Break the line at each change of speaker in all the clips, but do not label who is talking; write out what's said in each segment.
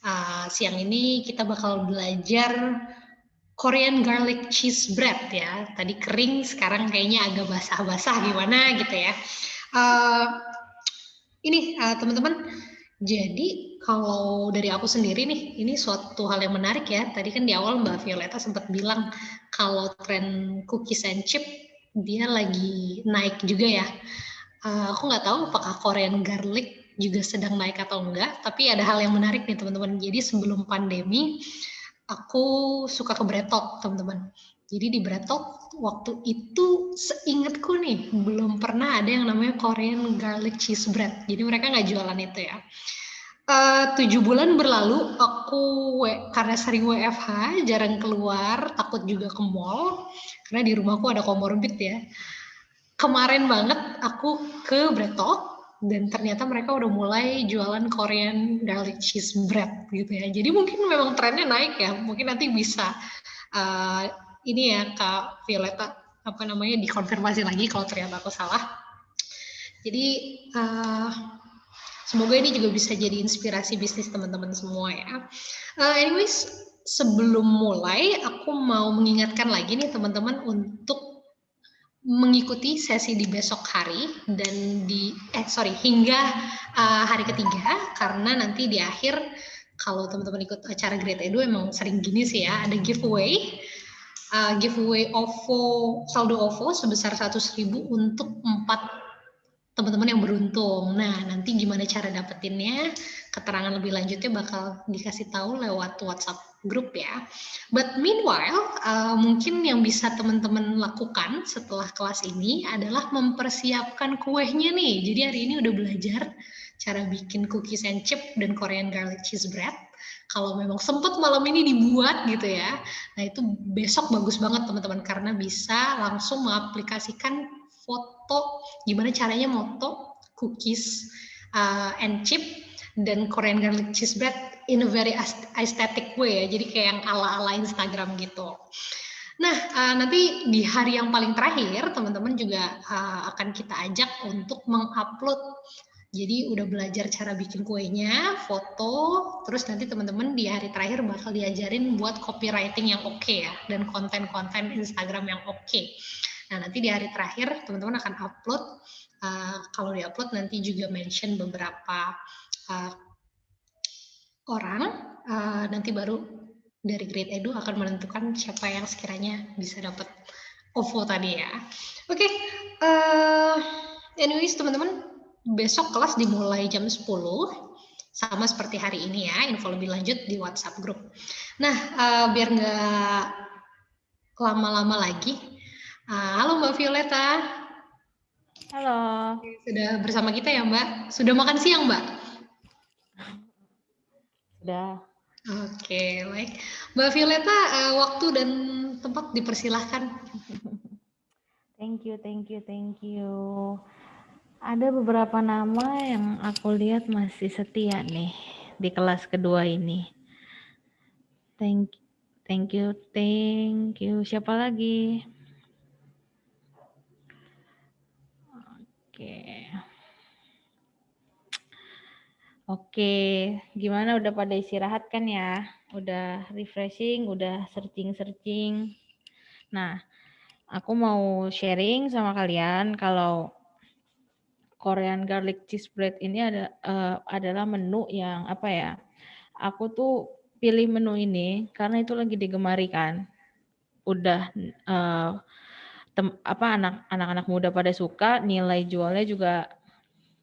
Uh, siang ini kita bakal belajar Korean garlic cheese bread ya. Tadi kering, sekarang kayaknya agak basah-basah gimana gitu ya. Uh, ini uh, teman-teman, jadi kalau dari aku sendiri nih, ini suatu hal yang menarik ya. Tadi kan di awal Mbak Violeta sempat bilang kalau tren cookies and chip dia lagi naik juga ya. Uh, aku nggak tahu apakah Korean garlic juga sedang naik atau enggak, tapi ada hal yang menarik nih teman-teman. Jadi sebelum pandemi, aku suka ke Bretok teman-teman. Jadi di Bretok waktu itu seingatku nih belum pernah ada yang namanya Korean garlic cheese bread. Jadi mereka nggak jualan itu ya. Uh, tujuh bulan berlalu aku karena sering WFH jarang keluar takut juga ke mall karena di rumahku ada komorbid ya kemarin banget aku ke Bretok dan ternyata mereka udah mulai jualan Korean garlic cheese bread gitu ya. Jadi mungkin memang trennya naik ya. Mungkin nanti bisa uh, ini ya Kak Violeta apa namanya dikonfirmasi lagi kalau ternyata aku salah. Jadi uh, semoga ini juga bisa jadi inspirasi bisnis teman-teman semua ya. Uh, anyways, sebelum mulai aku mau mengingatkan lagi nih teman-teman untuk mengikuti sesi di besok hari dan di eh sorry hingga uh, hari ketiga karena nanti di akhir kalau teman-teman ikut acara Great Edu emang sering gini sih ya ada giveaway uh, giveaway OVO saldo OVO sebesar 100.000 untuk empat teman-teman yang beruntung. Nah, nanti gimana cara dapetinnya? Keterangan lebih lanjutnya bakal dikasih tahu lewat WhatsApp grup ya. But meanwhile, uh, mungkin yang bisa teman-teman lakukan setelah kelas ini adalah mempersiapkan kuehnya nih. Jadi hari ini udah belajar cara bikin cookies and chip dan Korean garlic cheese bread. Kalau memang sempat malam ini dibuat gitu ya, nah itu besok bagus banget teman-teman karena bisa langsung mengaplikasikan foto gimana caranya moto cookies uh, and chip dan Korean garlic cheese bread in a very aesthetic way ya. Jadi kayak yang ala-ala Instagram gitu. Nah, uh, nanti di hari yang paling terakhir, teman-teman juga uh, akan kita ajak untuk mengupload. Jadi udah belajar cara bikin kuenya, foto, terus nanti teman-teman di hari terakhir bakal diajarin buat copywriting yang oke okay ya, dan konten-konten Instagram yang oke. Okay. Nah, nanti di hari terakhir teman-teman akan upload. Uh, kalau di-upload nanti juga mention beberapa uh, orang uh, nanti baru dari Great Edu akan menentukan siapa yang sekiranya bisa dapat OVO tadi ya. Oke, okay, uh, anyways teman-teman, besok kelas dimulai jam 10 sama seperti hari ini ya, info lebih lanjut di WhatsApp grup. Nah, uh, biar nggak lama-lama lagi, halo Mbak Violeta.
Halo.
Sudah bersama kita ya Mbak. Sudah makan siang Mbak?
Sudah.
Oke, baik. Mbak Violeta, uh, waktu dan tempat dipersilahkan.
Thank you, thank you, thank you. Ada beberapa nama yang aku lihat masih setia nih di kelas kedua ini. Thank, thank you, thank you. Siapa lagi? Oke. Okay. Oke, gimana udah pada istirahat kan ya? Udah refreshing, udah searching-searching. Nah, aku mau sharing sama kalian kalau Korean garlic cheese bread ini ada uh, adalah menu yang apa ya? Aku tuh pilih menu ini karena itu lagi digemari kan. Udah uh, tem, apa anak anak-anak muda pada suka, nilai jualnya juga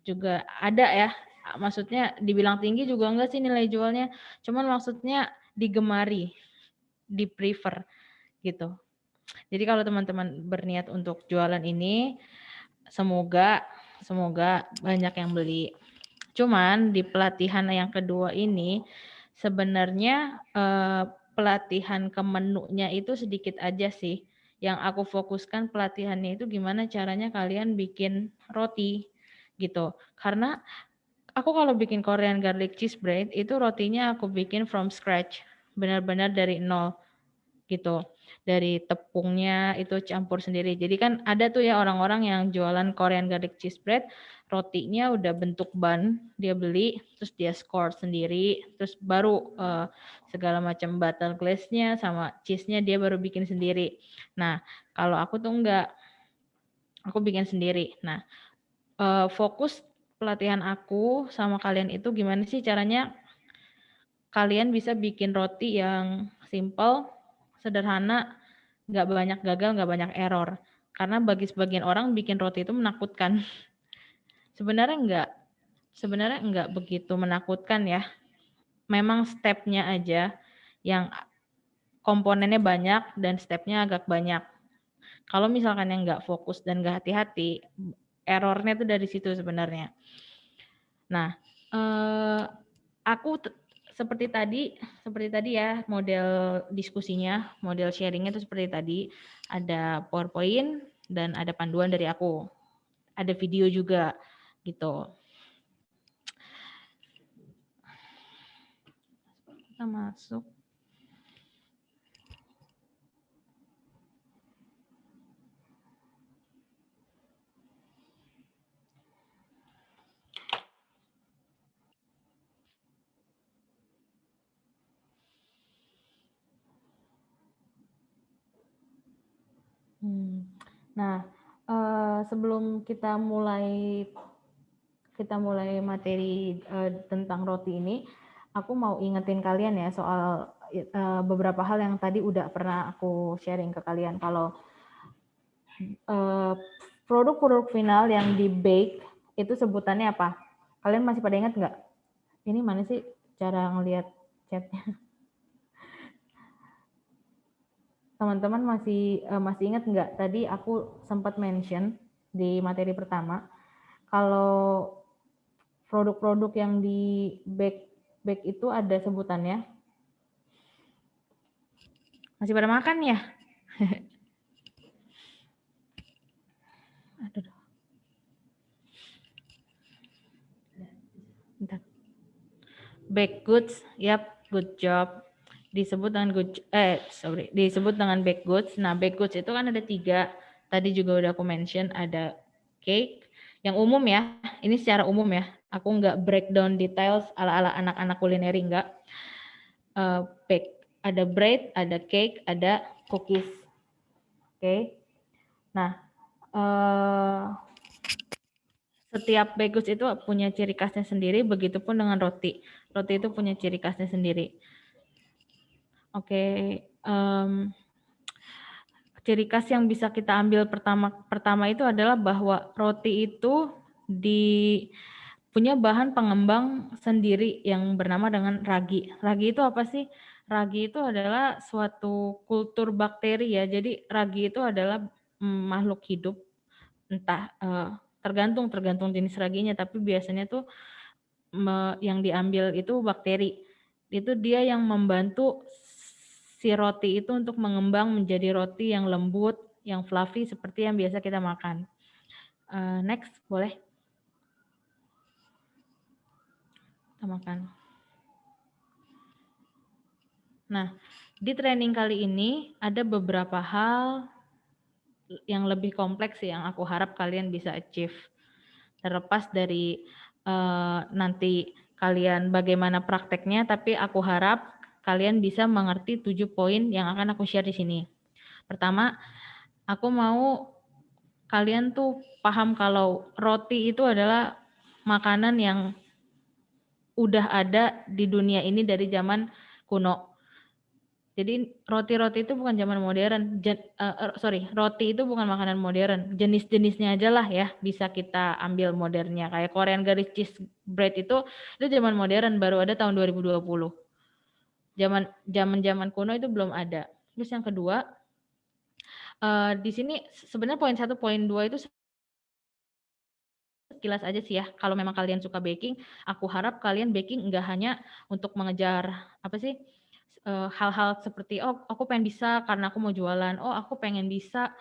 juga ada ya maksudnya dibilang tinggi juga enggak sih nilai jualnya, cuman maksudnya digemari, di prefer gitu. Jadi kalau teman-teman berniat untuk jualan ini, semoga semoga banyak yang beli. Cuman di pelatihan yang kedua ini sebenarnya eh, pelatihan ke menunya itu sedikit aja sih. Yang aku fokuskan pelatihannya itu gimana caranya kalian bikin roti gitu. Karena aku kalau bikin Korean garlic cheese bread itu rotinya aku bikin from scratch, benar-benar dari nol gitu. Dari tepungnya itu campur sendiri. Jadi kan ada tuh ya orang-orang yang jualan Korean garlic cheese bread rotinya udah bentuk ban dia beli terus dia score sendiri terus baru uh, segala macam butter glaze-nya sama cheese-nya dia baru bikin sendiri nah kalau aku tuh enggak aku bikin sendiri nah uh, fokus pelatihan aku sama kalian itu gimana sih caranya kalian bisa bikin roti yang simple sederhana nggak banyak gagal nggak banyak error karena bagi sebagian orang bikin roti itu menakutkan Sebenarnya enggak. Sebenarnya enggak begitu menakutkan ya. Memang stepnya aja yang komponennya banyak dan stepnya agak banyak. Kalau misalkan yang enggak fokus dan enggak hati-hati, errornya itu dari situ sebenarnya. Nah, eh, aku seperti tadi, seperti tadi ya model diskusinya, model sharingnya itu seperti tadi, ada PowerPoint dan ada panduan dari aku, ada video juga gitu. Kita masuk. Hmm. Nah, uh, sebelum kita mulai kita mulai materi uh, tentang roti ini, aku mau ingetin kalian ya soal uh, beberapa hal yang tadi udah pernah aku sharing ke kalian. Kalau produk-produk uh, final yang di bake itu sebutannya apa? Kalian masih pada ingat nggak? Ini mana sih cara ngelihat chatnya? Teman-teman masih uh, masih ingat nggak? Tadi aku sempat mention di materi pertama kalau produk-produk yang di back back itu ada sebutannya. Masih pada makan ya? Aduh. Bentar. Back goods, yap, good job. Disebut dengan good, eh sorry, disebut dengan back goods. Nah, back goods itu kan ada tiga. Tadi juga udah aku mention ada cake, yang umum ya. Ini secara umum ya aku nggak breakdown details ala-ala anak-anak kulineri nggak. Uh, bake. Ada bread, ada cake, ada cookies. Oke. Okay. Nah, uh, setiap bagus itu punya ciri khasnya sendiri, begitupun dengan roti. Roti itu punya ciri khasnya sendiri. Oke, okay. um, ciri khas yang bisa kita ambil pertama pertama itu adalah bahwa roti itu di punya bahan pengembang sendiri yang bernama dengan ragi. Ragi itu apa sih? Ragi itu adalah suatu kultur bakteri ya. Jadi ragi itu adalah mm, makhluk hidup, entah uh, tergantung tergantung jenis raginya, tapi biasanya tuh yang diambil itu bakteri. Itu dia yang membantu si roti itu untuk mengembang menjadi roti yang lembut, yang fluffy seperti yang biasa kita makan. Uh, next, boleh. makan. Nah, di training kali ini ada beberapa hal yang lebih kompleks yang aku harap kalian bisa achieve. Terlepas dari uh, nanti kalian bagaimana prakteknya, tapi aku harap kalian bisa mengerti tujuh poin yang akan aku share di sini. Pertama, aku mau kalian tuh paham kalau roti itu adalah makanan yang udah ada di dunia ini dari zaman kuno. Jadi roti-roti itu bukan zaman modern. Jen, uh, sorry, roti itu bukan makanan modern. Jenis-jenisnya aja lah ya bisa kita ambil modernnya. Kayak Korean garis cheese bread itu itu zaman modern baru ada tahun 2020. Zaman zaman zaman kuno itu belum ada. Terus yang kedua, uh, di sini sebenarnya poin satu, poin dua itu sekilas aja sih ya. Kalau memang kalian suka baking, aku harap kalian baking enggak hanya untuk mengejar apa sih hal-hal seperti oh aku pengen bisa karena aku mau jualan, oh aku pengen bisa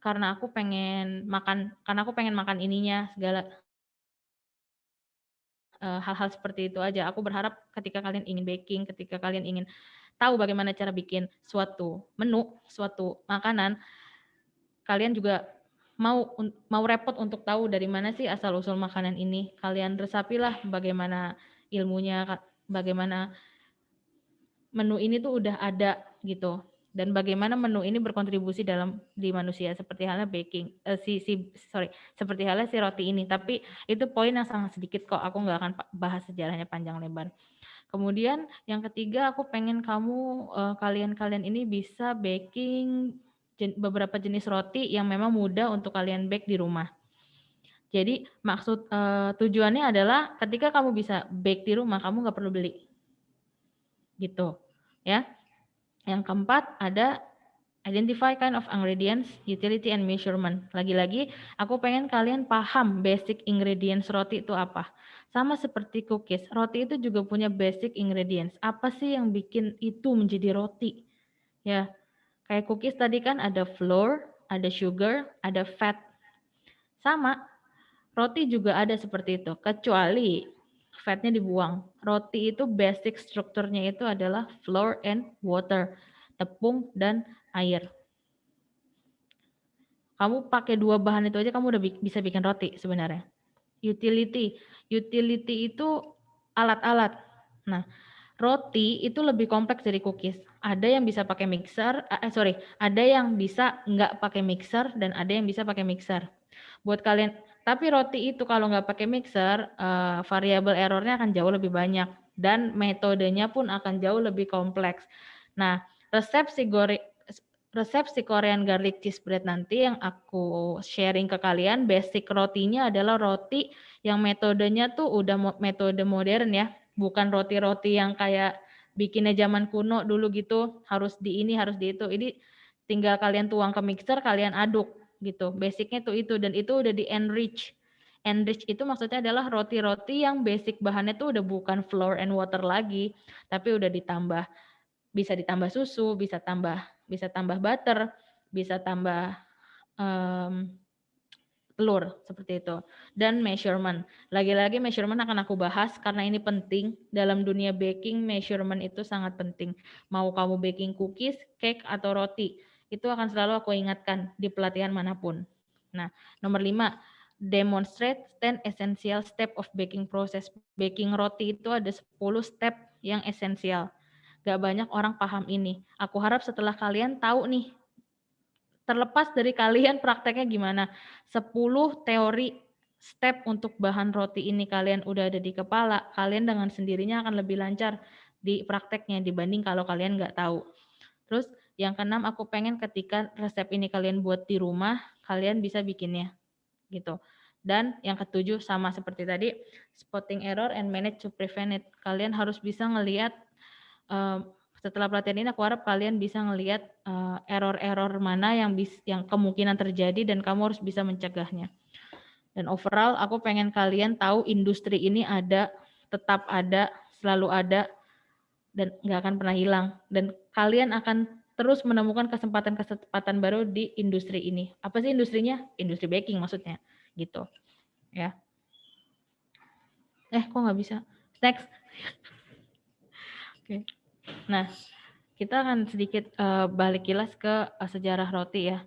karena aku pengen makan karena aku pengen makan ininya segala hal-hal seperti itu aja. Aku berharap ketika kalian ingin baking, ketika kalian ingin tahu bagaimana cara bikin suatu menu, suatu makanan, kalian juga mau mau repot untuk tahu dari mana sih asal usul makanan ini, kalian resapilah bagaimana ilmunya, bagaimana menu ini tuh udah ada gitu dan bagaimana menu ini berkontribusi dalam di manusia? Seperti halnya baking uh, si si sorry seperti halnya si roti ini. Tapi itu poin yang sangat sedikit kok aku nggak akan bahas sejarahnya panjang lebar. Kemudian yang ketiga aku pengen kamu uh, kalian-kalian ini bisa baking jen, beberapa jenis roti yang memang mudah untuk kalian bake di rumah. Jadi maksud uh, tujuannya adalah ketika kamu bisa bake di rumah kamu nggak perlu beli. Gitu ya yang keempat ada identify kind of ingredients, utility and measurement. Lagi-lagi aku pengen kalian paham basic ingredients roti itu apa. Sama seperti cookies, roti itu juga punya basic ingredients. Apa sih yang bikin itu menjadi roti? Ya, kayak cookies tadi kan ada flour, ada sugar, ada fat. Sama, roti juga ada seperti itu. Kecuali fatnya dibuang. Roti itu basic strukturnya itu adalah flour and water, tepung dan air. Kamu pakai dua bahan itu aja kamu udah bisa bikin roti sebenarnya. Utility, utility itu alat-alat. Nah, roti itu lebih kompleks dari cookies. Ada yang bisa pakai mixer, eh sorry, ada yang bisa nggak pakai mixer dan ada yang bisa pakai mixer. Buat kalian tapi roti itu kalau nggak pakai mixer, uh, variabel errornya akan jauh lebih banyak dan metodenya pun akan jauh lebih kompleks. Nah, resep si goreng resep si Korean garlic cheese bread nanti yang aku sharing ke kalian, basic rotinya adalah roti yang metodenya tuh udah metode modern ya, bukan roti-roti yang kayak bikinnya zaman kuno dulu gitu, harus di ini, harus di itu. Ini tinggal kalian tuang ke mixer, kalian aduk gitu. Basicnya tuh itu dan itu udah di enrich. Enrich itu maksudnya adalah roti-roti yang basic bahannya tuh udah bukan flour and water lagi, tapi udah ditambah bisa ditambah susu, bisa tambah bisa tambah butter, bisa tambah um, telur seperti itu dan measurement. Lagi-lagi measurement akan aku bahas karena ini penting dalam dunia baking measurement itu sangat penting. Mau kamu baking cookies, cake atau roti, itu akan selalu aku ingatkan di pelatihan mana pun. Nah, nomor lima, demonstrate 10 essential step of baking process. Baking roti itu ada 10 step yang esensial. Gak banyak orang paham ini. Aku harap setelah kalian tahu nih, terlepas dari kalian prakteknya gimana, 10 teori step untuk bahan roti ini kalian udah ada di kepala, kalian dengan sendirinya akan lebih lancar di prakteknya dibanding kalau kalian nggak tahu. Terus yang keenam, aku pengen ketika resep ini kalian buat di rumah, kalian bisa bikinnya. gitu. Dan yang ketujuh, sama seperti tadi, spotting error and manage to prevent it. Kalian harus bisa ngelihat, uh, setelah pelatihan ini aku harap kalian bisa ngelihat uh, error-error mana yang bis, yang kemungkinan terjadi dan kamu harus bisa mencegahnya. Dan overall, aku pengen kalian tahu industri ini ada, tetap ada, selalu ada, dan nggak akan pernah hilang. Dan kalian akan terus menemukan kesempatan-kesempatan baru di industri ini. Apa sih industrinya? Industri baking maksudnya, gitu. Ya. Eh, kok nggak bisa? Next. Oke. Okay. Nah, kita akan sedikit uh, balik kilas ke uh, sejarah roti ya.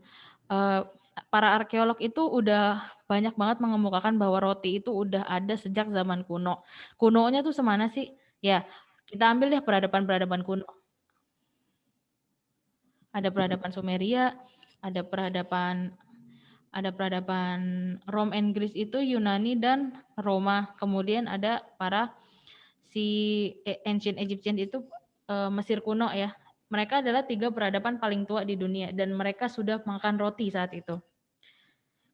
Uh, para arkeolog itu udah banyak banget mengemukakan bahwa roti itu udah ada sejak zaman kuno. Kunonya tuh semana sih? Ya, kita ambil deh peradaban-peradaban kuno ada peradaban Sumeria, ada peradaban ada peradaban Rom and Greece itu Yunani dan Roma. Kemudian ada para si e, ancient Egyptian itu e, Mesir kuno ya. Mereka adalah tiga peradaban paling tua di dunia dan mereka sudah makan roti saat itu.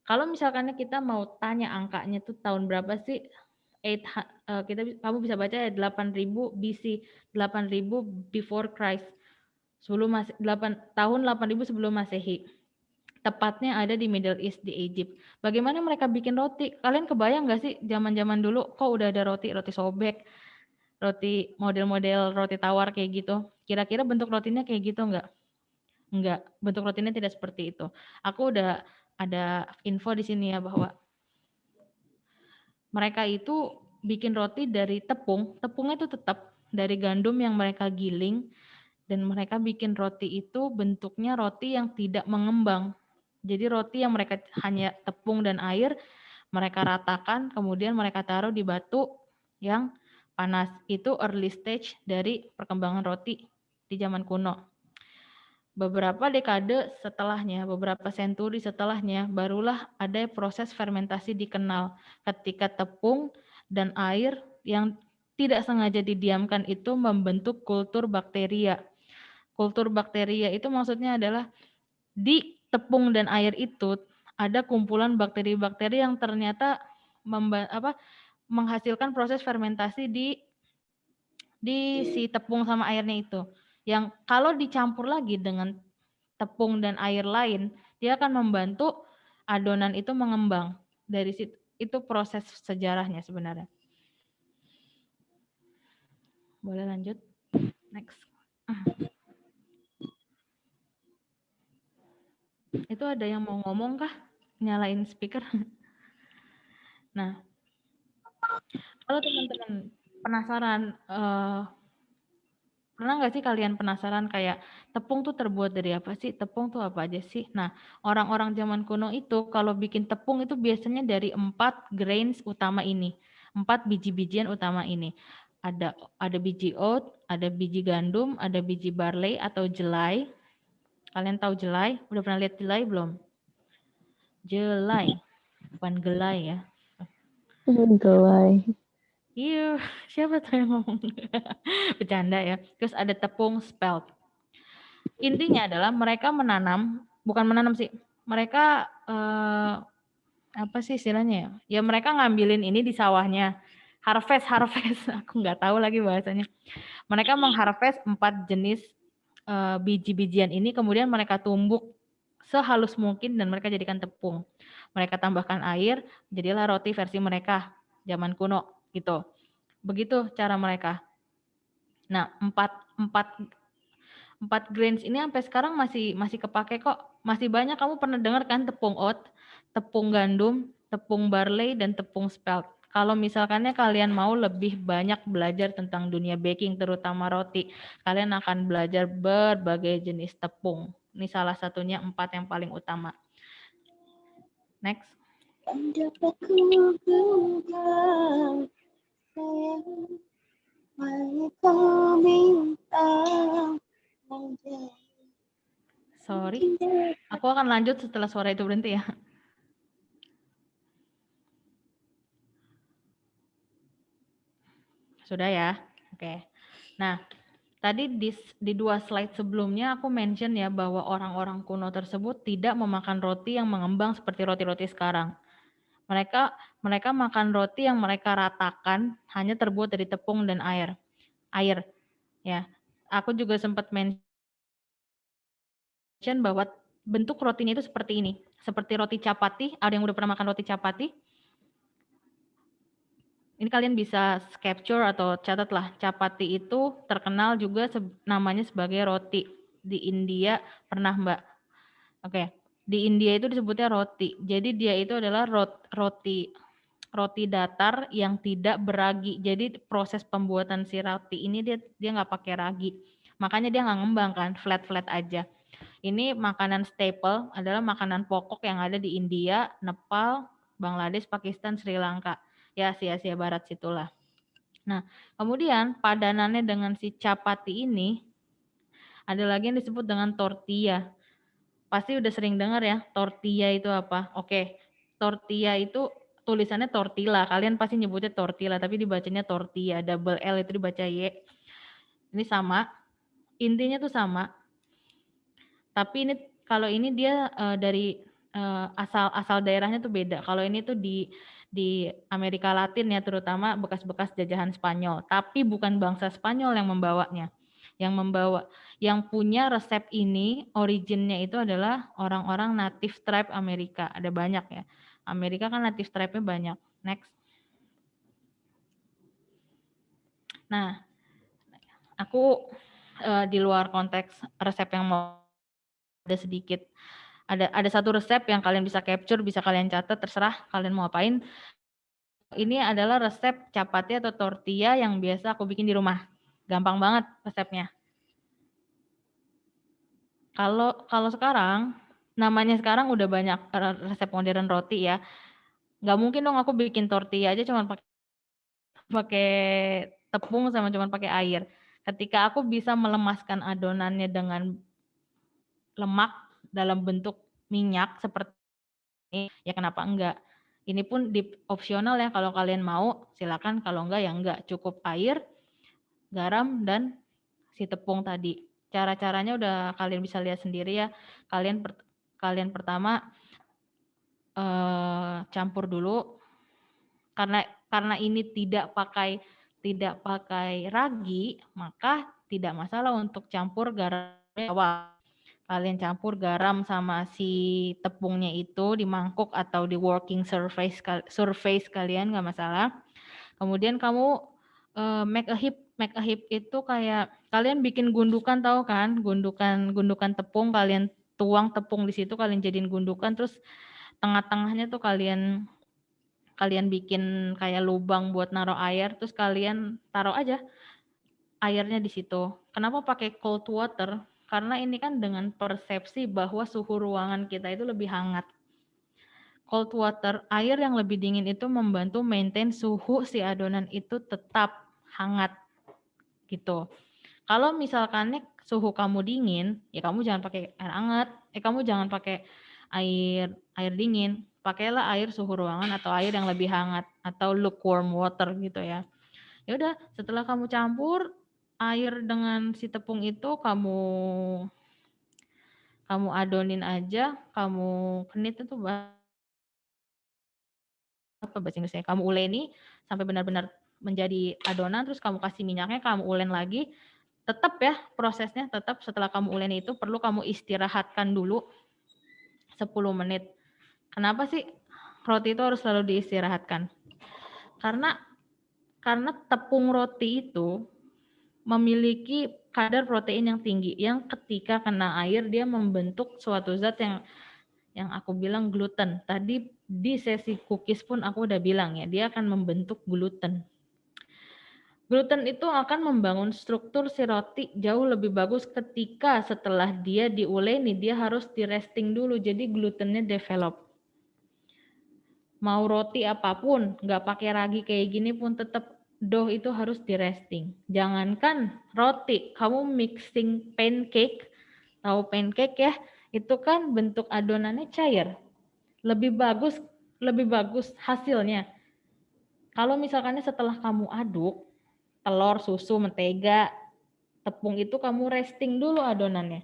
Kalau misalkan kita mau tanya angkanya itu tahun berapa sih? 8 uh, e, kita kamu bisa baca ya 8000 BC, 8000 before Christ sebelum masih 8 tahun 8000 sebelum Masehi. Tepatnya ada di Middle East di Egypt. Bagaimana mereka bikin roti? Kalian kebayang nggak sih zaman-zaman dulu kok udah ada roti roti sobek, roti model-model roti tawar kayak gitu. Kira-kira bentuk rotinya kayak gitu nggak? Nggak, bentuk rotinya tidak seperti itu. Aku udah ada info di sini ya bahwa mereka itu bikin roti dari tepung. Tepungnya itu tetap dari gandum yang mereka giling dan mereka bikin roti itu bentuknya roti yang tidak mengembang. Jadi roti yang mereka hanya tepung dan air, mereka ratakan, kemudian mereka taruh di batu yang panas. Itu early stage dari perkembangan roti di zaman kuno. Beberapa dekade setelahnya, beberapa senturi setelahnya, barulah ada proses fermentasi dikenal ketika tepung dan air yang tidak sengaja didiamkan itu membentuk kultur bakteria. Kultur bakteria itu maksudnya adalah di tepung dan air itu ada kumpulan bakteri-bakteri yang ternyata apa, menghasilkan proses fermentasi di di si tepung sama airnya itu yang kalau dicampur lagi dengan tepung dan air lain, dia akan membantu adonan itu mengembang. Dari situ itu proses sejarahnya sebenarnya. Boleh lanjut? Next. Itu ada yang mau ngomong kah? Nyalain speaker. Nah, kalau teman-teman penasaran uh, Pernah nggak sih kalian penasaran kayak tepung tuh terbuat dari apa sih? Tepung tuh apa aja sih? Nah, orang-orang zaman kuno itu kalau bikin tepung itu biasanya dari empat grains utama ini, empat biji-bijian utama ini. Ada ada biji oat, ada biji gandum, ada biji barley atau jelai. Kalian tahu jelai? Udah pernah lihat jelai belum? Jelai, bukan gelai ya.
Gelai.
Iya, siapa tuh yang ngomong? Bercanda ya. Terus ada tepung spelt. Intinya adalah mereka menanam, bukan menanam sih, mereka eh, apa sih istilahnya ya? Ya mereka ngambilin ini di sawahnya. Harvest, harvest. Aku nggak tahu lagi bahasanya. Mereka mengharvest empat jenis eh, biji-bijian ini, kemudian mereka tumbuk sehalus mungkin dan mereka jadikan tepung. Mereka tambahkan air, jadilah roti versi mereka zaman kuno gitu. Begitu cara mereka. Nah, empat empat empat grains ini sampai sekarang masih masih kepake kok. Masih banyak kamu pernah dengar kan tepung oat, tepung gandum, tepung barley dan tepung spelt. Kalau misalkannya kalian mau lebih banyak belajar tentang dunia baking terutama roti, kalian akan belajar berbagai jenis tepung. Ini salah satunya empat yang paling utama. Next Sorry, aku akan lanjut setelah suara itu berhenti ya. Sudah ya? Oke. Nah, tadi di, di dua slide sebelumnya aku mention ya bahwa orang-orang kuno tersebut tidak memakan roti yang mengembang seperti roti-roti sekarang. Mereka mereka makan roti yang mereka ratakan hanya terbuat dari tepung dan air. Air. Ya. Aku juga sempat mention bahwa bentuk rotinya itu seperti ini. Seperti roti capati. Ada yang udah pernah makan roti capati? Ini kalian bisa capture atau catatlah. Capati itu terkenal juga namanya sebagai roti. Di India pernah Mbak. Oke. Okay di India itu disebutnya roti. Jadi dia itu adalah roti roti datar yang tidak beragi. Jadi proses pembuatan si roti ini dia dia nggak pakai ragi. Makanya dia nggak ngembang kan, flat-flat aja. Ini makanan staple adalah makanan pokok yang ada di India, Nepal, Bangladesh, Pakistan, Sri Lanka. Ya, Asia-Asia Barat situlah. Nah, kemudian padanannya dengan si capati ini ada lagi yang disebut dengan tortilla. Pasti udah sering dengar ya, tortilla itu apa? Oke, tortilla itu tulisannya tortilla. Kalian pasti nyebutnya tortilla, tapi dibacanya tortilla. Double L itu dibaca Y. Ini sama. Intinya tuh sama. Tapi ini kalau ini dia uh, dari uh, asal asal daerahnya tuh beda. Kalau ini tuh di di Amerika Latin ya terutama bekas-bekas jajahan Spanyol. Tapi bukan bangsa Spanyol yang membawanya. Yang membawa yang punya resep ini originnya itu adalah orang-orang native tribe Amerika. Ada banyak ya. Amerika kan native tribe-nya banyak. Next. Nah, aku uh, di luar konteks resep yang mau ada sedikit. Ada ada satu resep yang kalian bisa capture, bisa kalian catat, terserah kalian mau apain. Ini adalah resep capati atau tortilla yang biasa aku bikin di rumah. Gampang banget resepnya. Kalau kalau sekarang namanya sekarang udah banyak resep modern roti ya. Nggak mungkin dong aku bikin tortilla aja cuma pakai pakai tepung sama cuma pakai air. Ketika aku bisa melemaskan adonannya dengan lemak dalam bentuk minyak seperti ini, ya kenapa enggak? Ini pun di opsional ya kalau kalian mau silakan kalau enggak ya enggak cukup air, garam dan si tepung tadi. Cara-caranya udah kalian bisa lihat sendiri ya. Kalian per, kalian pertama eh, campur dulu karena karena ini tidak pakai tidak pakai ragi, maka tidak masalah untuk campur garam awal kalian campur garam sama si tepungnya itu di mangkuk atau di working surface surface kalian nggak masalah. Kemudian kamu uh, make a heap make a heap itu kayak kalian bikin gundukan tahu kan gundukan gundukan tepung kalian tuang tepung di situ kalian jadiin gundukan terus tengah-tengahnya tuh kalian kalian bikin kayak lubang buat naruh air terus kalian taruh aja airnya di situ. Kenapa pakai cold water? Karena ini kan dengan persepsi bahwa suhu ruangan kita itu lebih hangat. Cold water, air yang lebih dingin itu membantu maintain suhu si adonan itu tetap hangat gitu. Kalau misalkan suhu kamu dingin, ya kamu jangan pakai air hangat, eh kamu jangan pakai air air dingin, pakailah air suhu ruangan atau air yang lebih hangat atau lukewarm water gitu ya. Ya udah, setelah kamu campur, air dengan si tepung itu kamu kamu adonin aja, kamu kenit itu apa bahasa Inggrisnya? Kamu uleni sampai benar-benar menjadi adonan, terus kamu kasih minyaknya, kamu ulen lagi. Tetap ya prosesnya, tetap setelah kamu uleni itu perlu kamu istirahatkan dulu 10 menit. Kenapa sih roti itu harus selalu diistirahatkan? Karena karena tepung roti itu memiliki kadar protein yang tinggi yang ketika kena air dia membentuk suatu zat yang yang aku bilang gluten. Tadi di sesi cookies pun aku udah bilang ya, dia akan membentuk gluten. Gluten itu akan membangun struktur si roti jauh lebih bagus ketika setelah dia diuleni, dia harus di resting dulu, jadi glutennya develop. Mau roti apa pun, nggak pakai ragi kayak gini pun tetap dough itu harus di resting. Jangankan roti, kamu mixing pancake, tahu pancake ya, itu kan bentuk adonannya cair. Lebih bagus, lebih bagus hasilnya. Kalau misalkan setelah kamu aduk, telur, susu, mentega, tepung itu kamu resting dulu adonannya.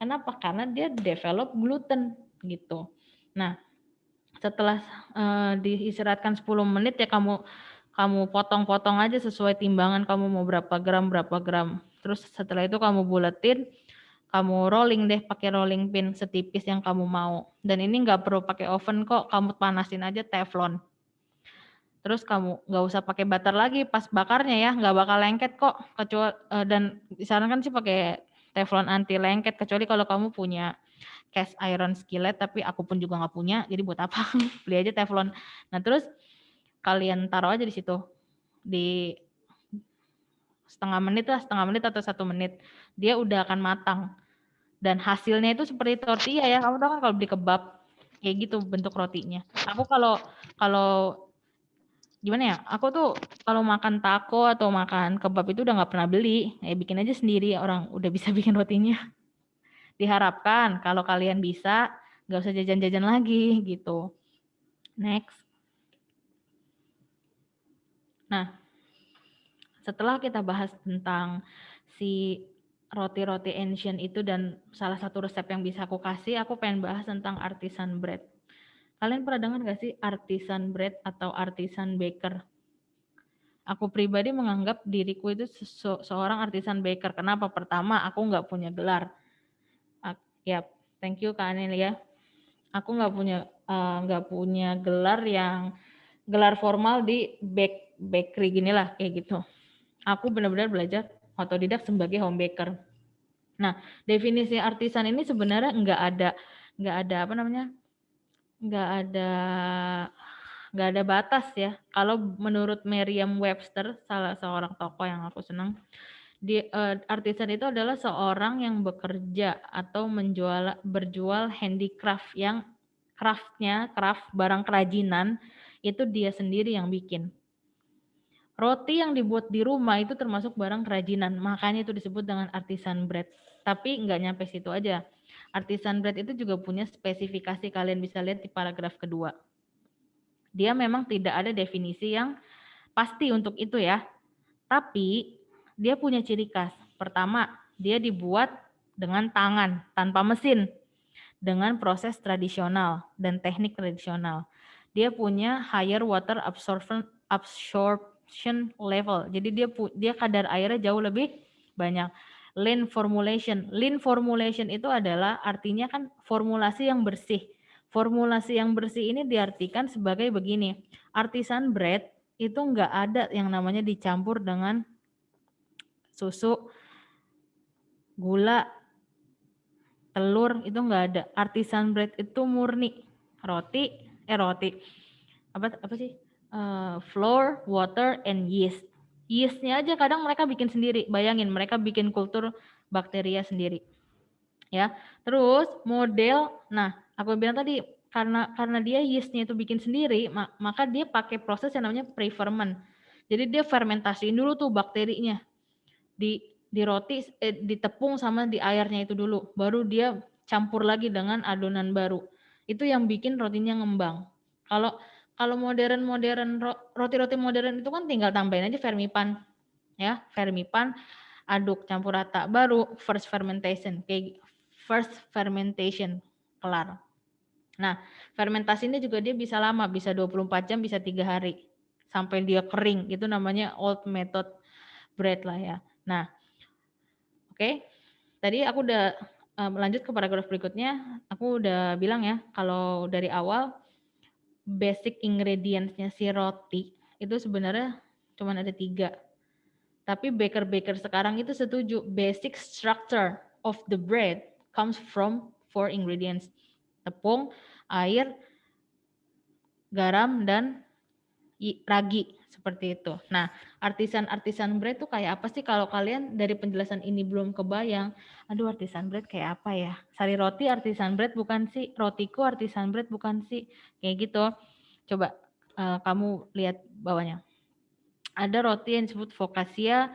Kenapa? Karena dia develop gluten gitu. Nah, setelah uh, diistirahatkan 10 menit ya kamu kamu potong-potong aja sesuai timbangan kamu mau berapa gram berapa gram. Terus setelah itu kamu buletin, kamu rolling deh pakai rolling pin setipis yang kamu mau. Dan ini nggak perlu pakai oven kok, kamu panasin aja teflon. Terus kamu nggak usah pakai butter lagi pas bakarnya ya, nggak bakal lengket kok. Kecuali uh, dan disarankan sih pakai teflon anti lengket kecuali kalau kamu punya cast iron skillet tapi aku pun juga nggak punya jadi buat apa beli aja teflon nah terus kalian taruh aja di situ. Di setengah menit lah setengah menit atau satu menit. Dia udah akan matang. Dan hasilnya itu seperti tortilla ya. Kamu tahu kan kalau beli kebab kayak gitu bentuk rotinya. Aku kalau kalau gimana ya? Aku tuh kalau makan taco atau makan kebab itu udah nggak pernah beli. Ya bikin aja sendiri. Orang udah bisa bikin rotinya. Diharapkan kalau kalian bisa nggak usah jajan-jajan lagi gitu. Next Nah, setelah kita bahas tentang si roti-roti ancient itu dan salah satu resep yang bisa aku kasih, aku pengen bahas tentang artisan bread. Kalian pernah dengar gak sih artisan bread atau artisan baker? Aku pribadi menganggap diriku itu se seorang artisan baker. Kenapa? Pertama, aku nggak punya gelar. ya, thank you Kak Anil ya. Aku nggak punya eh, nggak uh, punya gelar yang gelar formal di bake bakery gini lah kayak gitu. Aku benar-benar belajar otodidak sebagai home baker. Nah, definisi artisan ini sebenarnya nggak ada nggak ada apa namanya nggak ada nggak ada batas ya. Kalau menurut Merriam-Webster, salah seorang tokoh yang aku senang, Di, uh, artisan itu adalah seorang yang bekerja atau menjual berjual handicraft yang craftnya, craft barang kerajinan itu dia sendiri yang bikin. Roti yang dibuat di rumah itu termasuk barang kerajinan, makanya itu disebut dengan artisan bread. Tapi nggak nyampe situ aja. Artisan bread itu juga punya spesifikasi, kalian bisa lihat di paragraf kedua. Dia memang tidak ada definisi yang pasti untuk itu ya. Tapi dia punya ciri khas. Pertama, dia dibuat dengan tangan tanpa mesin dengan proses tradisional dan teknik tradisional. Dia punya higher water absorption absorption level. Jadi dia dia kadar airnya jauh lebih banyak. Lean formulation. Lean formulation itu adalah artinya kan formulasi yang bersih. Formulasi yang bersih ini diartikan sebagai begini. Artisan bread itu enggak ada yang namanya dicampur dengan susu, gula, telur itu enggak ada. Artisan bread itu murni roti, eh roti. Apa apa sih? Uh, flour, water, and yeast. Yeastnya aja kadang mereka bikin sendiri. Bayangin mereka bikin kultur bakteria sendiri. Ya. Terus model, nah aku bilang tadi karena karena dia yeastnya itu bikin sendiri, maka dia pakai proses yang namanya pre-ferment. Jadi dia fermentasiin dulu tuh bakterinya di di roti eh, di tepung sama di airnya itu dulu, baru dia campur lagi dengan adonan baru. Itu yang bikin rotinya ngembang. Kalau kalau modern modern roti-roti modern itu kan tinggal tambahin aja fermipan, ya fermipan, aduk campur rata, baru first fermentation kayak first fermentation kelar. Nah, fermentasi ini juga dia bisa lama, bisa 24 jam, bisa tiga hari. Sampai dia kering, itu namanya old method bread lah ya. Nah, oke. Okay. Tadi aku udah um, lanjut ke paragraf berikutnya. Aku udah bilang ya, kalau dari awal basic ingredientsnya si roti itu sebenarnya cuma ada tiga. Tapi baker-baker sekarang itu setuju basic structure of the bread comes from four ingredients. Tepung, air, garam, dan ragi seperti itu. Nah, artisan-artisan bread itu kayak apa sih kalau kalian dari penjelasan ini belum kebayang? Aduh, artisan bread kayak apa ya? Sari roti artisan bread bukan sih? Rotiku artisan bread bukan sih? Kayak gitu. Coba uh, kamu lihat bawahnya. Ada roti yang disebut focaccia,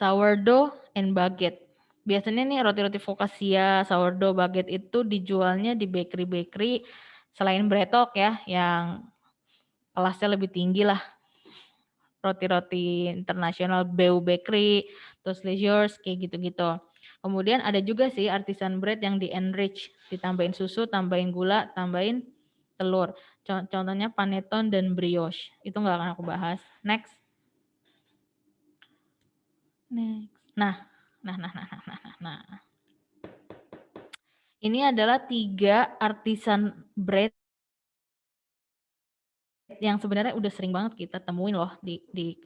sourdough, and baguette. Biasanya nih roti-roti focaccia, sourdough, baguette itu dijualnya di bakery-bakery selain Bretok ya, yang kelasnya lebih tinggi lah. Roti-roti internasional Beu Bakery, terus Leisures, kayak gitu-gitu. Kemudian ada juga sih artisan bread yang di enrich, ditambahin susu, tambahin gula, tambahin telur. Contohnya panettone dan brioche. Itu nggak akan aku bahas. Next. Next. Nah, nah, nah, nah, nah, nah. nah. Ini adalah tiga artisan bread yang sebenarnya udah sering banget kita temuin loh di di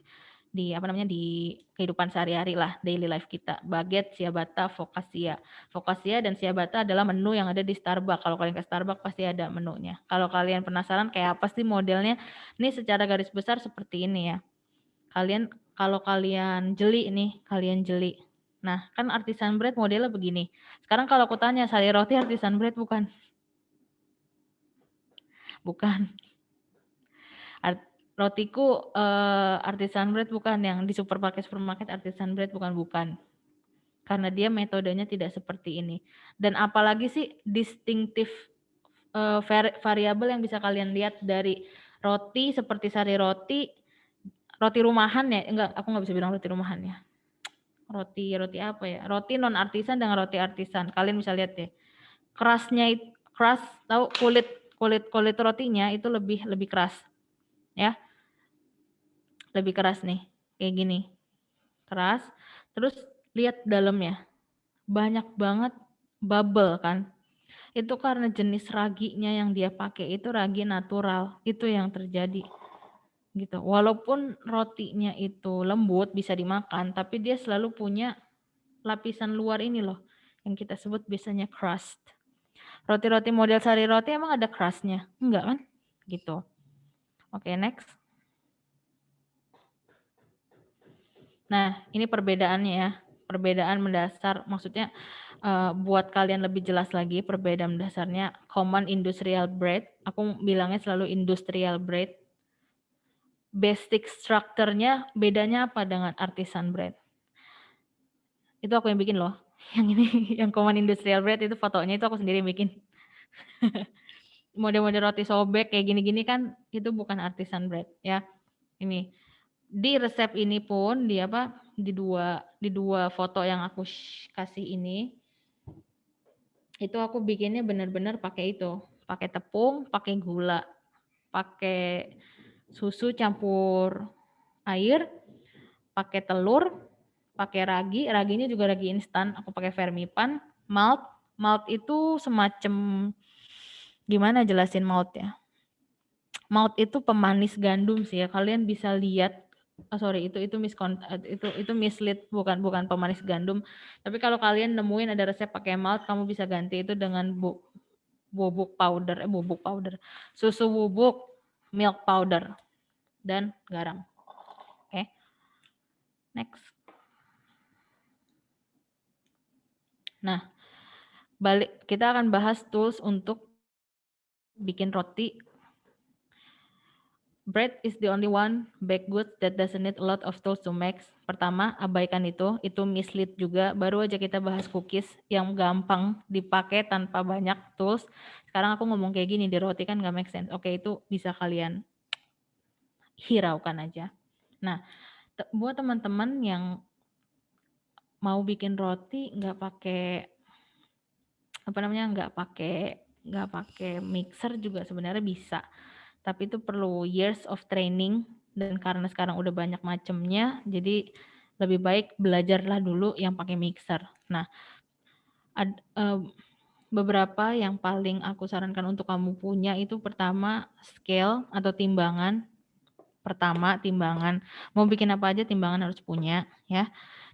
di apa namanya di kehidupan sehari-hari lah daily life kita. Baget siabata focaccia focaccia dan siabata adalah menu yang ada di Starbucks. Kalau kalian ke Starbucks pasti ada menunya. Kalau kalian penasaran kayak apa sih modelnya ini secara garis besar seperti ini ya. Kalian kalau kalian jeli nih kalian jeli. Nah kan artisan bread modelnya begini. Sekarang kalau aku tanya sari roti artisan bread bukan? Bukan rotiku uh, artisan bread bukan yang di supermarket supermarket artisan bread bukan bukan. Karena dia metodenya tidak seperti ini. Dan apalagi sih distintif uh, variabel yang bisa kalian lihat dari roti seperti sari roti roti rumahan ya? Enggak aku nggak bisa bilang roti rumahan ya. Roti roti apa ya? Roti non artisan dengan roti artisan. Kalian bisa lihat deh. Kerasnya keras tahu kulit kulit kulit rotinya itu lebih lebih keras ya. Lebih keras nih, kayak gini. Keras, terus lihat dalamnya. Banyak banget bubble kan. Itu karena jenis raginya yang dia pakai itu ragi natural, itu yang terjadi. Gitu. Walaupun rotinya itu lembut bisa dimakan, tapi dia selalu punya lapisan luar ini loh yang kita sebut biasanya crust. Roti-roti model sari roti emang ada crustnya? Enggak kan? Gitu. Oke, next. Nah, ini perbedaannya ya. perbedaan mendasar maksudnya uh, buat kalian lebih jelas lagi perbedaan dasarnya common industrial bread aku bilangnya selalu industrial bread basic strukturnya bedanya apa dengan artisan bread itu aku yang bikin loh. Yang ini yang common industrial bread itu fotonya itu aku sendiri bikin. Model-model roti sobek kayak gini-gini kan itu bukan artisan bread ya. Ini di resep ini pun di apa di dua di dua foto yang aku kasih ini itu aku bikinnya benar-benar pakai itu pakai tepung pakai gula pakai susu campur air pakai telur pakai ragi raginya juga ragi instan aku pakai vermipan malt malt itu semacam gimana jelasin malt ya malt itu pemanis gandum sih ya kalian bisa lihat oh sorry itu itu miskon itu itu mislead bukan bukan pemanis gandum. Tapi kalau kalian nemuin ada resep pakai malt kamu bisa ganti itu dengan bu, bubuk powder eh bubuk powder. Susu bubuk milk powder dan garam. Oke okay. next. Nah balik kita akan bahas tools untuk bikin roti Bread is the only one baked goods that doesn't need a lot of tools to make. Pertama, abaikan itu, itu mislead juga. Baru aja kita bahas cookies yang gampang dipakai tanpa banyak tools. Sekarang aku ngomong kayak gini, di roti kan gak make sense. Oke, itu bisa kalian hiraukan aja. Nah, buat teman-teman yang mau bikin roti nggak pakai apa namanya nggak pakai nggak pakai mixer juga sebenarnya bisa tapi itu perlu years of training dan karena sekarang udah banyak macamnya jadi lebih baik belajarlah dulu yang pakai mixer. Nah, ad, uh, beberapa yang paling aku sarankan untuk kamu punya itu pertama scale atau timbangan. Pertama timbangan, mau bikin apa aja timbangan harus punya ya.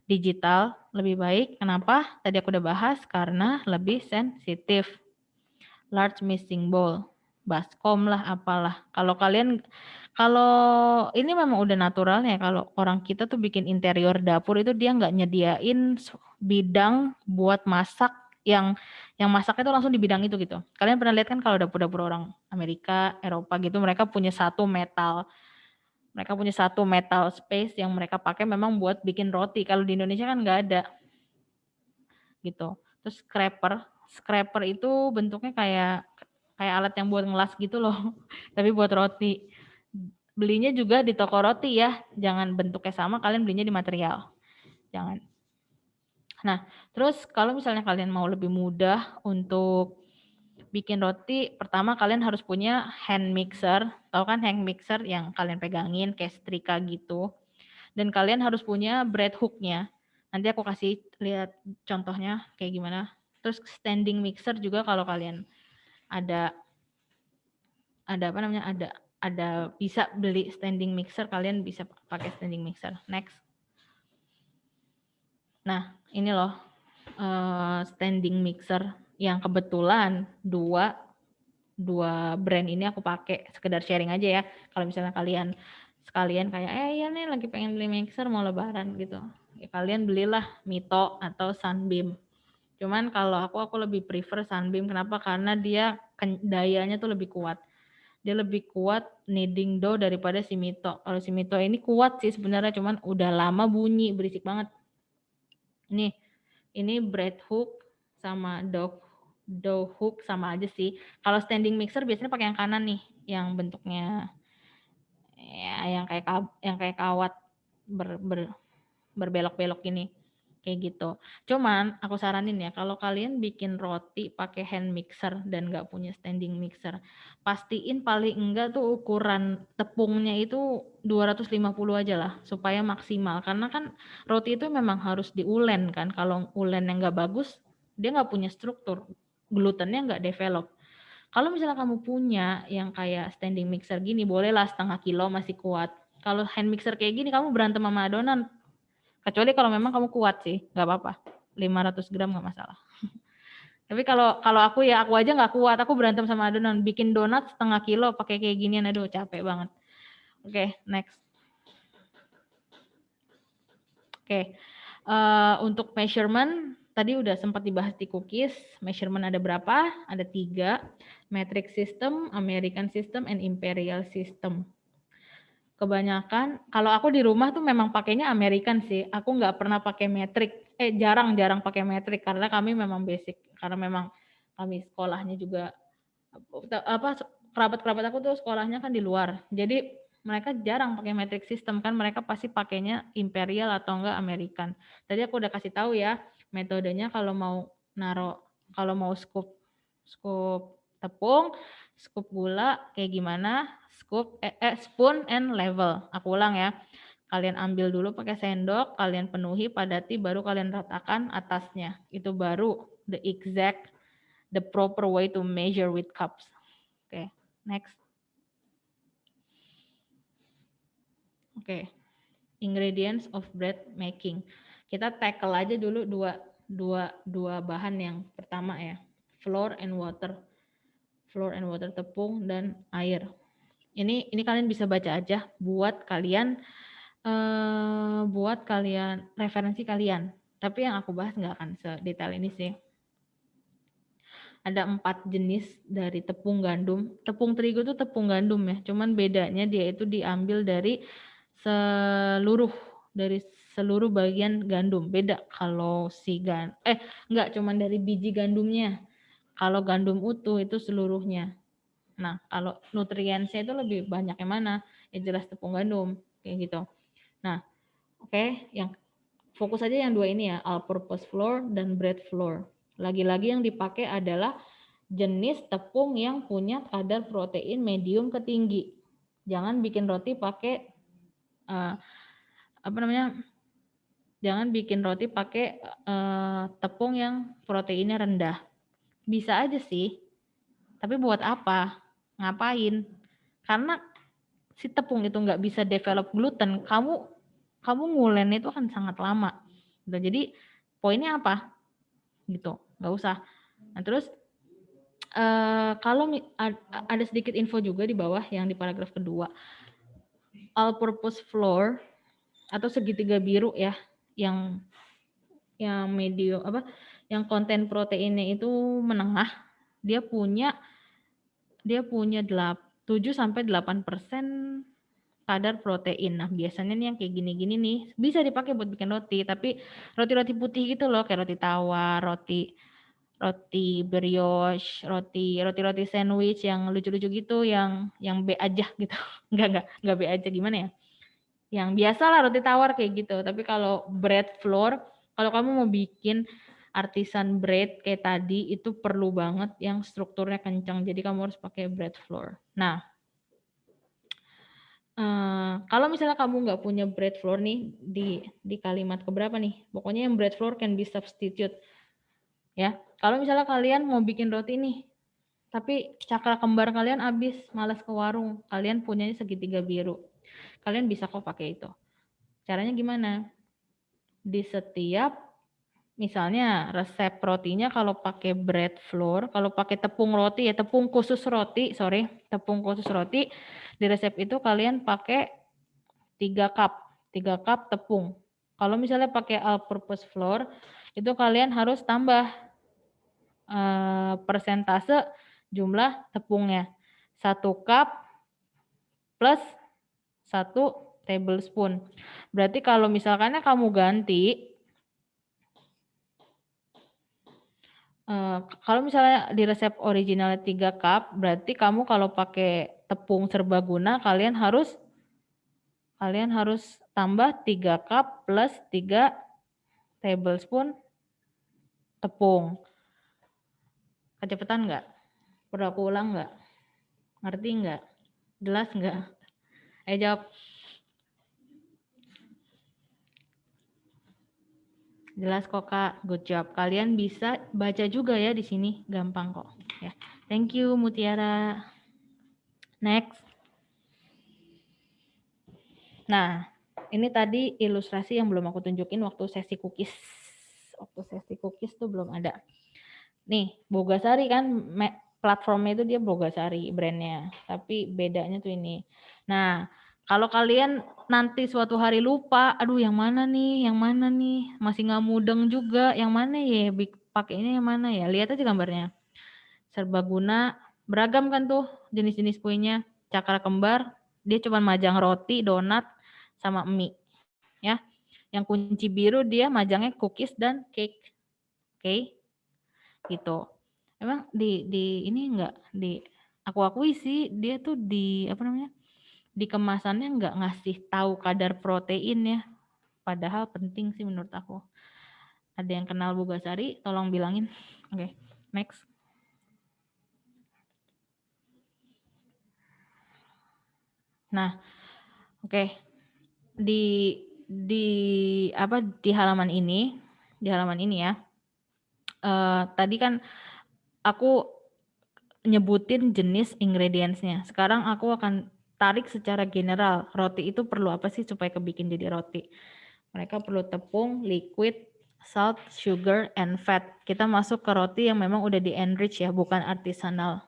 Digital lebih baik. Kenapa? Tadi aku udah bahas karena lebih sensitif. Large mixing bowl baskom lah apalah. Kalau kalian kalau ini memang udah naturalnya kalau orang kita tuh bikin interior dapur itu dia nggak nyediain bidang buat masak yang yang masaknya itu langsung di bidang itu gitu. Kalian pernah lihat kan kalau dapur-dapur orang Amerika, Eropa gitu mereka punya satu metal mereka punya satu metal space yang mereka pakai memang buat bikin roti. Kalau di Indonesia kan nggak ada. Gitu. Terus scraper, scraper itu bentuknya kayak kayak alat yang buat ngelas gitu loh, tapi buat roti. Belinya juga di toko roti ya, jangan bentuknya sama, kalian belinya di material. Jangan. Nah, terus kalau misalnya kalian mau lebih mudah untuk bikin roti, pertama kalian harus punya hand mixer. Tahu kan hand mixer yang kalian pegangin kayak setrika gitu. Dan kalian harus punya bread hooknya. Nanti aku kasih lihat contohnya kayak gimana. Terus standing mixer juga kalau kalian ada ada apa namanya? Ada ada bisa beli standing mixer. Kalian bisa pakai standing mixer. Next. Nah ini loh uh, standing mixer yang kebetulan dua dua brand ini aku pakai. Sekedar sharing aja ya. Kalau misalnya kalian sekalian kayak eh ya nih lagi pengen beli mixer mau lebaran gitu. Ya kalian belilah Mito atau Sunbeam Cuman kalau aku aku lebih prefer Sunbeam kenapa? Karena dia dayanya tuh lebih kuat. Dia lebih kuat kneading dough daripada si Mito. Kalau si Mito ini kuat sih sebenarnya cuman udah lama bunyi berisik banget. Ini ini bread hook sama dough dough hook sama aja sih. Kalau standing mixer biasanya pakai yang kanan nih, yang bentuknya ya yang kayak yang kayak kawat ber, ber berbelok-belok ini kayak gitu. Cuman aku saranin ya kalau kalian bikin roti pakai hand mixer dan nggak punya standing mixer, pastiin paling enggak tuh ukuran tepungnya itu 250 aja lah supaya maksimal karena kan roti itu memang harus diulen kan. Kalau ulen yang nggak bagus dia nggak punya struktur, glutennya nggak develop. Kalau misalnya kamu punya yang kayak standing mixer gini, bolehlah setengah kilo masih kuat. Kalau hand mixer kayak gini, kamu berantem sama adonan, Kecuali kalau memang kamu kuat sih, nggak apa-apa. 500 gram nggak masalah. Tapi kalau kalau aku ya aku aja nggak kuat, aku berantem sama adonan. Bikin donat setengah kilo pakai kayak ginian, aduh capek banget. Oke, okay, next. Oke, okay. Uh, untuk measurement tadi udah sempat dibahas di cookies. Measurement ada berapa? Ada tiga. Metric system, American system, and imperial system. Kebanyakan, kalau aku di rumah tuh memang pakainya American sih. Aku nggak pernah pakai metric. Eh jarang-jarang pakai metric karena kami memang basic. Karena memang kami sekolahnya juga apa kerabat-kerabat aku tuh sekolahnya kan di luar. Jadi mereka jarang pakai metric system kan mereka pasti pakainya imperial atau enggak American. Tadi aku udah kasih tahu ya metodenya kalau mau naro kalau mau scoop scoop tepung, scoop gula kayak gimana, scoop eh, eh, spoon and level. Aku ulang ya. Kalian ambil dulu pakai sendok, kalian penuhi, padati, baru kalian ratakan atasnya. Itu baru the exact, the proper way to measure with cups. Oke, okay, next. Oke. Okay. Ingredients of bread making. Kita tackle aja dulu dua dua dua bahan yang pertama ya. Flour and water. Flour and water tepung dan air. Ini ini kalian bisa baca aja buat kalian eh, buat kalian referensi kalian. Tapi yang aku bahas nggak akan sedetail ini sih ada empat jenis dari tepung gandum. Tepung terigu itu tepung gandum ya, cuman bedanya dia itu diambil dari seluruh dari seluruh bagian gandum. Beda kalau si gan eh enggak cuman dari biji gandumnya. Kalau gandum utuh itu seluruhnya. Nah, kalau nutriensnya itu lebih banyak yang mana? Ya jelas tepung gandum kayak gitu. Nah, oke, okay, yang fokus aja yang dua ini ya, all purpose flour dan bread flour. Lagi-lagi yang dipakai adalah jenis tepung yang punya kadar protein medium ke tinggi. Jangan bikin roti pakai uh, apa namanya jangan bikin roti pakai uh, tepung yang proteinnya rendah. Bisa aja sih, tapi buat apa? Ngapain? Karena si tepung itu nggak bisa develop gluten, kamu kamu ngulen itu kan sangat lama. Gitu. Jadi poinnya apa? Gitu, nggak usah. Nah terus uh, kalau ada sedikit info juga di bawah yang di paragraf kedua all-purpose flour atau segitiga biru ya, yang yang medium apa, yang konten proteinnya itu menengah, dia punya dia punya 7 sampai 8 persen kadar protein. Nah, biasanya nih yang kayak gini-gini nih bisa dipakai buat bikin roti, tapi roti-roti putih gitu loh, kayak roti tawar, roti roti brioche, roti roti-roti sandwich yang lucu-lucu gitu, yang yang B aja gitu. Enggak enggak enggak B aja gimana ya? Yang biasa lah roti tawar kayak gitu. Tapi kalau bread flour, kalau kamu mau bikin artisan bread kayak tadi itu perlu banget yang strukturnya kencang. Jadi kamu harus pakai bread flour. Nah, Uh, kalau misalnya kamu nggak punya bread flour nih di di kalimat keberapa nih? Pokoknya yang bread flour can be substitute ya kalau misalnya kalian mau bikin roti nih tapi cakra kembar kalian habis malas ke warung kalian punyanya segitiga biru kalian bisa kok pakai itu caranya gimana di setiap misalnya resep rotinya kalau pakai bread flour kalau pakai tepung roti ya tepung khusus roti sorry tepung khusus roti di resep itu kalian pakai 3 cup 3 cup tepung kalau misalnya pakai all purpose flour itu kalian harus tambah Eh, persentase jumlah tepungnya. Satu cup plus satu tablespoon. Berarti kalau misalkan kamu ganti, kalau misalnya di resep original 3 cup, berarti kamu kalau pakai tepung serbaguna, kalian harus kalian harus tambah 3 cup plus 3 tablespoon tepung. Kecepatan nggak? Perlu aku ulang nggak? Ngerti nggak? Jelas nggak? Ayo jawab. Jelas kok kak, good job. Kalian bisa baca juga ya di sini, gampang kok. Ya, thank you Mutiara. Next. Nah, ini tadi ilustrasi yang belum aku tunjukin waktu sesi cookies. Waktu sesi cookies tuh belum ada. Nih, Bogasari kan platformnya itu dia Bogasari brandnya, tapi bedanya tuh ini. Nah, Kalau kalian nanti suatu hari lupa, aduh yang mana nih, yang mana nih, masih nggak mudeng juga, yang mana ya, pakainya yang mana ya, lihat aja gambarnya. Serbaguna, beragam kan tuh jenis-jenis kuenya, cakra kembar, dia cuma majang roti, donat, sama mie. Ya, yang kunci biru dia majangnya cookies dan cake. Oke, okay? gitu. Emang di di ini enggak di aku akui sih dia tuh di apa namanya di kemasannya nggak ngasih tahu kadar protein ya. Padahal penting sih menurut aku. Ada yang kenal Bugasari, tolong bilangin. Oke, okay, next. Nah, oke. Okay. Di di apa di halaman ini, di halaman ini ya. Uh, tadi kan aku nyebutin jenis ingredientsnya. Sekarang aku akan tarik secara general, roti itu perlu apa sih supaya kebikin jadi roti? Mereka perlu tepung, liquid, salt, sugar, and fat. Kita masuk ke roti yang memang udah di enrich ya, bukan artisanal.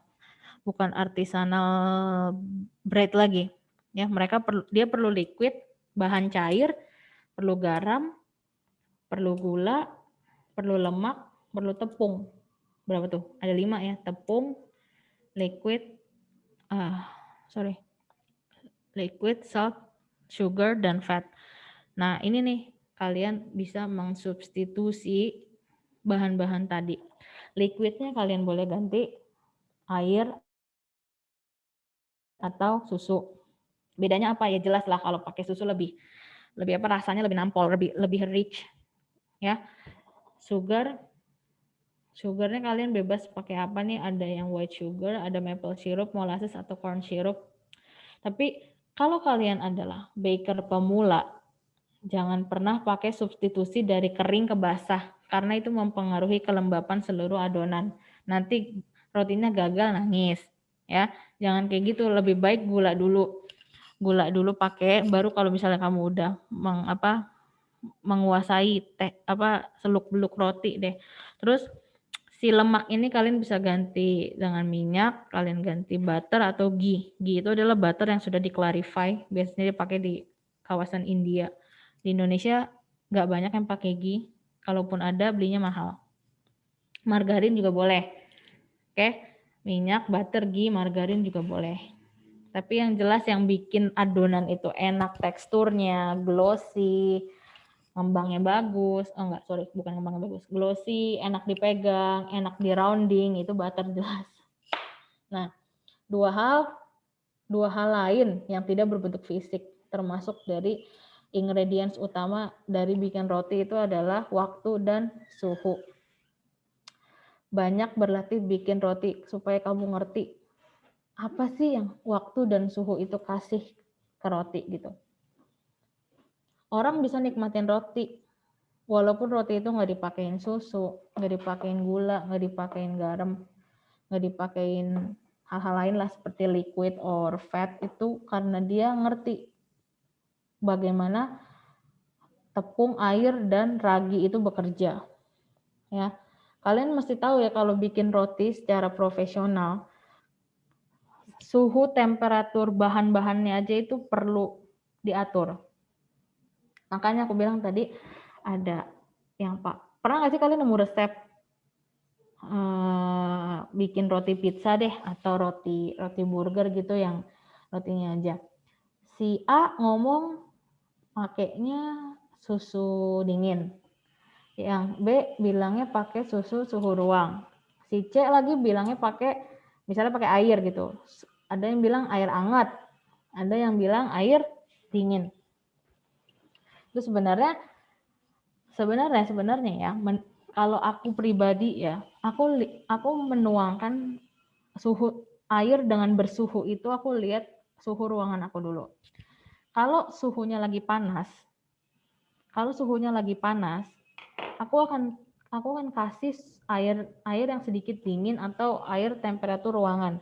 Bukan artisanal bread lagi. Ya, mereka perlu dia perlu liquid, bahan cair, perlu garam, perlu gula, perlu lemak, perlu tepung. Berapa tuh? Ada lima ya, tepung, liquid, ah, sorry, liquid, salt, sugar, dan fat. Nah, ini nih, kalian bisa mengsubstitusi bahan-bahan tadi. Liquidnya kalian boleh ganti air atau susu. Bedanya apa ya jelas lah kalau pakai susu lebih lebih apa rasanya lebih nampol, lebih lebih rich ya. Sugar sugarnya kalian bebas pakai apa nih? Ada yang white sugar, ada maple syrup, molasses atau corn syrup. Tapi kalau kalian adalah baker pemula, jangan pernah pakai substitusi dari kering ke basah karena itu mempengaruhi kelembapan seluruh adonan. Nanti rotinya gagal nangis ya. Jangan kayak gitu, lebih baik gula dulu. Gula dulu pakai baru kalau misalnya kamu udah meng, apa menguasai teh apa seluk-beluk roti deh. Terus si lemak ini kalian bisa ganti dengan minyak, kalian ganti butter atau ghee. Ghee itu adalah butter yang sudah diklarify, biasanya dipakai di kawasan India. Di Indonesia nggak banyak yang pakai ghee, kalaupun ada belinya mahal. Margarin juga boleh. Oke, minyak, butter, ghee, margarin juga boleh. Tapi yang jelas yang bikin adonan itu enak teksturnya, glossy, ngembangnya bagus, oh enggak, sorry, bukan ngembangnya bagus, glossy, enak dipegang, enak di rounding, itu butter jelas. Nah, dua hal, dua hal lain yang tidak berbentuk fisik, termasuk dari ingredients utama dari bikin roti itu adalah waktu dan suhu. Banyak berlatih bikin roti supaya kamu ngerti apa sih yang waktu dan suhu itu kasih ke roti gitu orang bisa nikmatin roti walaupun roti itu nggak dipakein susu nggak dipakein gula nggak dipakein garam nggak dipakein hal-hal lain lah seperti liquid or fat itu karena dia ngerti bagaimana tepung air dan ragi itu bekerja ya. Kalian mesti tahu ya kalau bikin roti secara profesional suhu temperatur bahan-bahannya aja itu perlu diatur Makanya aku bilang tadi ada yang Pak, pernah nggak sih kalian nemu resep uh, bikin roti pizza deh atau roti roti burger gitu yang rotinya aja. Si A ngomong pakainya susu dingin. Yang B bilangnya pakai susu suhu ruang. Si C lagi bilangnya pakai misalnya pakai air gitu. Ada yang bilang air hangat, ada yang bilang air dingin itu sebenarnya sebenarnya sebenarnya ya men, kalau aku pribadi ya aku aku menuangkan suhu air dengan bersuhu itu aku lihat suhu ruangan aku dulu. Kalau suhunya lagi panas kalau suhunya lagi panas aku akan aku akan kasih air air yang sedikit dingin atau air temperatur ruangan.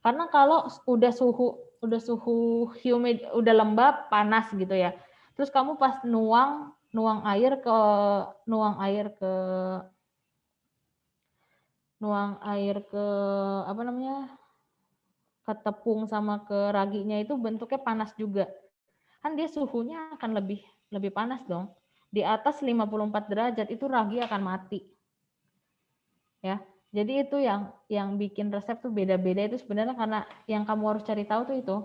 Karena kalau udah suhu udah suhu humid udah lembab panas gitu ya Terus kamu pas nuang nuang air ke nuang air ke nuang air ke apa namanya? ke tepung sama ke raginya itu bentuknya panas juga. Kan dia suhunya akan lebih lebih panas dong. Di atas 54 derajat itu ragi akan mati. Ya. Jadi itu yang yang bikin resep tuh beda-beda itu sebenarnya karena yang kamu harus cari tahu tuh itu.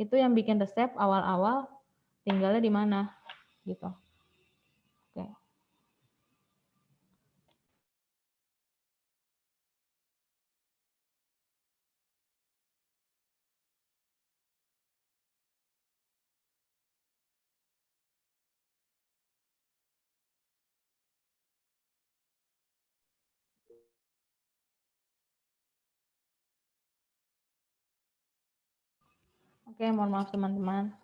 Itu yang bikin resep awal-awal tinggalnya di mana gitu. Oke. Oke, mohon maaf teman-teman.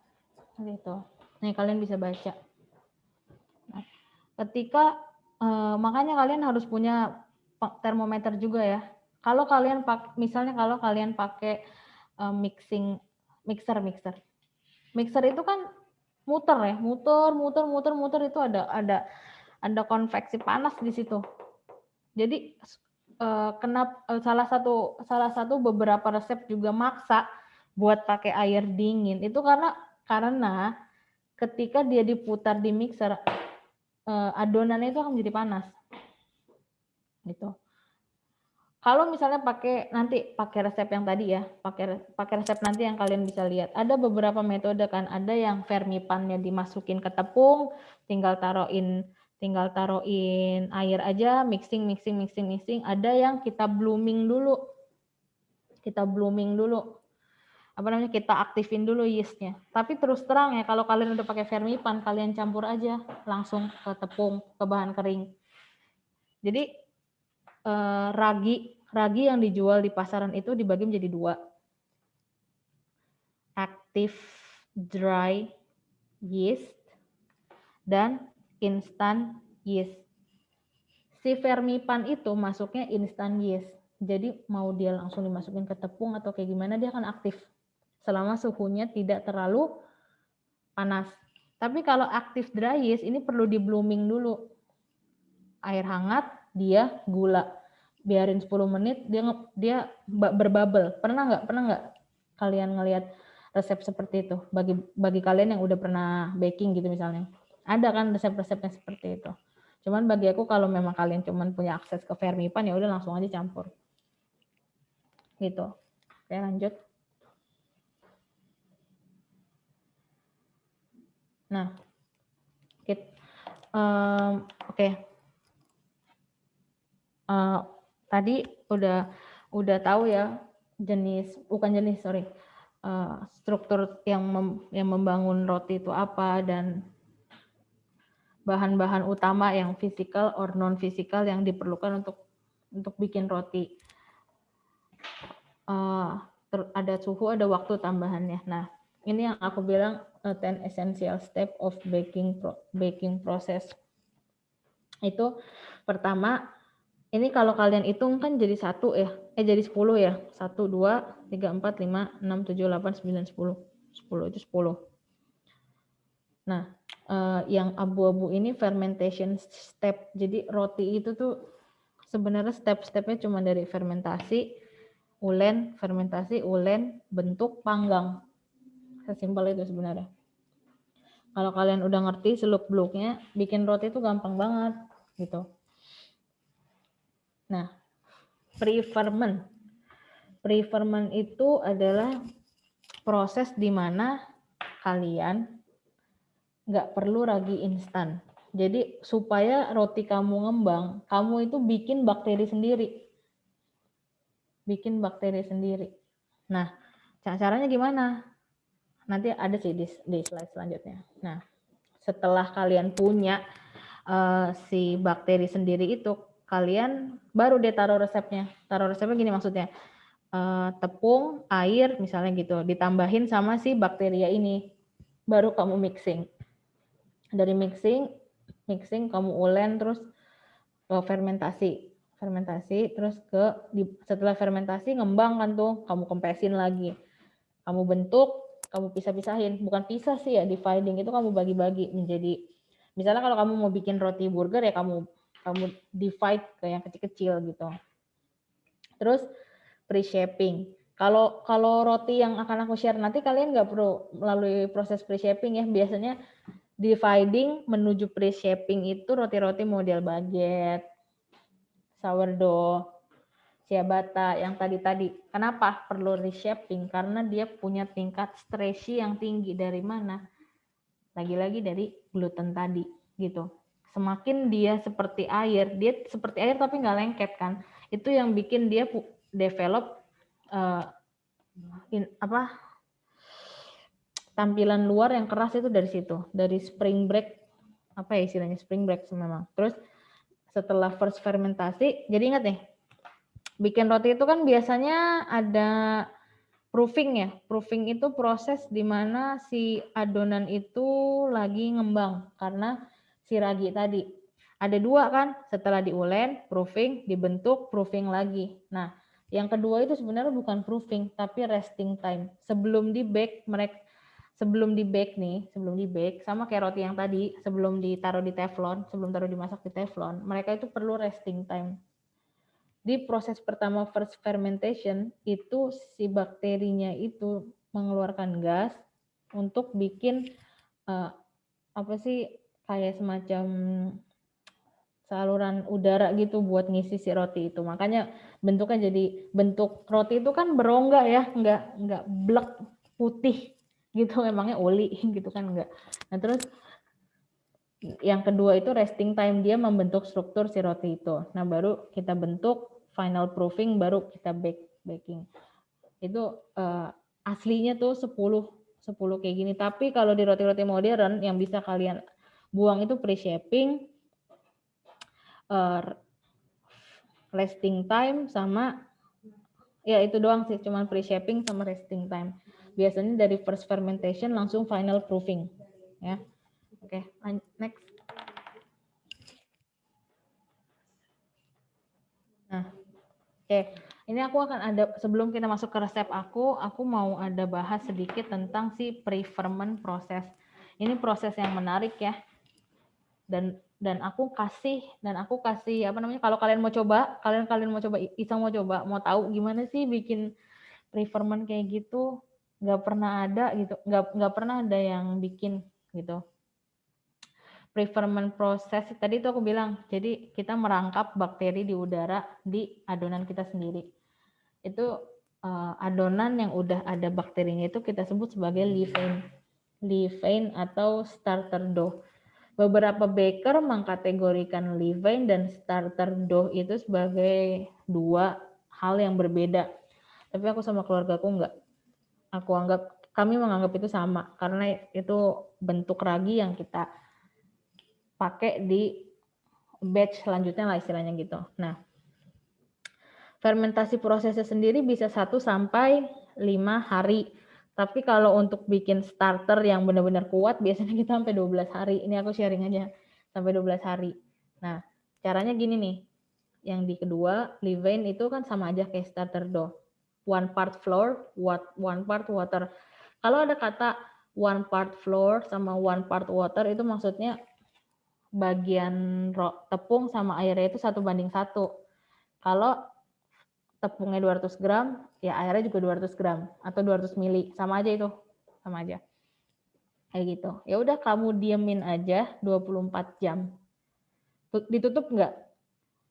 Itu. Nih kalian bisa baca. Nah, ketika eh, makanya kalian harus punya termometer juga ya. Kalau kalian pak, misalnya kalau kalian pakai eh, mixing mixer mixer, mixer itu kan muter ya, muter muter muter muter itu ada ada ada konveksi panas di situ. Jadi eh, kenapa eh, salah satu salah satu beberapa resep juga maksa buat pakai air dingin itu karena karena ketika dia diputar di mixer eh, adonannya itu akan menjadi panas. Gitu. Kalau misalnya pakai nanti pakai resep yang tadi ya pakai pakai resep nanti yang kalian bisa lihat. Ada beberapa metode kan. Ada yang vermipannya dimasukin ke tepung tinggal taruhin tinggal taruhin air aja mixing mixing mixing mixing. Ada yang kita blooming dulu. Kita blooming dulu apa namanya kita aktifin dulu yeastnya. Tapi terus terang ya kalau kalian udah pakai vermipan kalian campur aja langsung ke tepung ke bahan kering. Jadi eh, ragi ragi yang dijual di pasaran itu dibagi menjadi dua. Active dry yeast dan instant yeast. Si vermipan itu masuknya instant yeast. Jadi mau dia langsung dimasukin ke tepung atau kayak gimana dia akan aktif selama suhunya tidak terlalu panas. Tapi kalau aktif dry yeast ini perlu di blooming dulu. Air hangat, dia gula. Biarin 10 menit dia dia berbubble. Pernah nggak? Pernah nggak kalian ngelihat resep seperti itu? Bagi bagi kalian yang udah pernah baking gitu misalnya. Ada kan resep-resepnya seperti itu. Cuman bagi aku kalau memang kalian cuman punya akses ke Fermipan ya udah langsung aja campur. Gitu. Oke, lanjut. Nah, um, oke. Okay. Uh, eh, tadi udah udah tahu ya jenis bukan jenis sorry uh, struktur yang mem, yang membangun roti itu apa dan bahan-bahan utama yang fisikal or non fisikal yang diperlukan untuk untuk bikin roti. Uh, ada suhu, ada waktu tambahannya. Nah, ini yang aku bilang 10 essential step of baking pro baking process. Itu pertama, ini kalau kalian hitung kan jadi satu ya, eh jadi 10 ya. 1, 2, 3, 4, 5, 6, 7, 8, 9, 10. 10 itu 10. Nah, uh, yang abu-abu ini fermentation step. Jadi roti itu tuh sebenarnya step-stepnya cuma dari fermentasi, ulen, fermentasi, ulen, bentuk, panggang. Sesimpel itu sebenarnya. Kalau kalian udah ngerti seluk-beluknya, bikin roti itu gampang banget gitu. Nah, pre-ferment. Pre-ferment itu adalah proses di mana kalian nggak perlu ragi instan. Jadi supaya roti kamu ngembang, kamu itu bikin bakteri sendiri. Bikin bakteri sendiri. Nah, caranya gimana? Nanti ada sih di, di slide selanjutnya. Nah, setelah kalian punya uh, si bakteri sendiri itu, kalian baru deh taruh resepnya. Taruh resepnya gini maksudnya, uh, tepung, air misalnya gitu, ditambahin sama si bakteria ini, baru kamu mixing. Dari mixing, mixing kamu ulen terus uh, fermentasi fermentasi terus ke setelah fermentasi ngembang kan tuh kamu kempesin lagi kamu bentuk kamu pisah-pisahin. Bukan pisah sih ya, dividing itu kamu bagi-bagi menjadi misalnya kalau kamu mau bikin roti burger ya kamu kamu divide ke yang kecil-kecil gitu. Terus pre-shaping. Kalau kalau roti yang akan aku share nanti kalian nggak perlu melalui proses pre-shaping ya. Biasanya dividing menuju pre-shaping itu roti-roti model baguette, sourdough, ciabatta yang tadi-tadi. Kenapa perlu reshaping? Karena dia punya tingkat stretchy yang tinggi dari mana? Lagi-lagi dari gluten tadi gitu. Semakin dia seperti air, dia seperti air tapi nggak lengket kan. Itu yang bikin dia develop uh, in, apa tampilan luar yang keras itu dari situ, dari spring break apa ya istilahnya spring break memang. Terus setelah first fermentasi, jadi ingat nih, bikin roti itu kan biasanya ada proofing ya. Proofing itu proses di mana si adonan itu lagi ngembang karena si ragi tadi. Ada dua kan, setelah diulen, proofing, dibentuk, proofing lagi. Nah, yang kedua itu sebenarnya bukan proofing, tapi resting time. Sebelum di bake, mereka sebelum di bake nih, sebelum di bake, sama kayak roti yang tadi, sebelum ditaruh di teflon, sebelum taruh dimasak di teflon, mereka itu perlu resting time. Di proses pertama first fermentation, itu si bakterinya itu mengeluarkan gas untuk bikin uh, apa sih kayak semacam saluran udara gitu buat ngisi si roti itu. Makanya bentuknya jadi bentuk roti itu kan berongga ya, nggak nggak blek putih gitu emangnya oli gitu kan enggak. Nah, terus yang kedua itu resting time dia membentuk struktur si roti itu. Nah, baru kita bentuk final proofing baru kita bake baking. Itu uh, aslinya tuh 10 10 kayak gini. Tapi kalau di roti-roti modern yang bisa kalian buang itu pre-shaping uh, resting time sama ya itu doang sih cuman pre-shaping sama resting time. Biasanya dari first fermentation langsung final proofing ya. Oke, okay, next. Oke. Ini aku akan ada sebelum kita masuk ke resep aku, aku mau ada bahas sedikit tentang si pre-ferment proses. Ini proses yang menarik ya. Dan dan aku kasih dan aku kasih apa namanya kalau kalian mau coba kalian kalian mau coba iseng mau coba mau tahu gimana sih bikin preferment kayak gitu nggak pernah ada gitu nggak nggak pernah ada yang bikin gitu preferment proses tadi itu aku bilang jadi kita merangkap bakteri di udara di adonan kita sendiri itu uh, adonan yang udah ada bakterinya itu kita sebut sebagai levain levain atau starter dough Beberapa baker mengkategorikan levain dan starter dough itu sebagai dua hal yang berbeda. Tapi aku sama keluarga aku enggak. Aku anggap kami menganggap itu sama karena itu bentuk ragi yang kita pakai di batch selanjutnya lah istilahnya gitu. Nah, fermentasi prosesnya sendiri bisa 1 sampai 5 hari tapi kalau untuk bikin starter yang benar-benar kuat, biasanya kita sampai 12 hari. Ini aku sharing aja, sampai 12 hari. Nah, caranya gini nih. Yang di kedua, levain itu kan sama aja kayak starter dough. One part flour, one part water. Kalau ada kata one part flour sama one part water, itu maksudnya bagian tepung sama airnya itu satu banding satu. Kalau tepungnya 200 gram, ya airnya juga 200 gram atau 200 mili, sama aja itu, sama aja. Kayak gitu. Ya udah kamu diemin aja 24 jam. Ditutup enggak?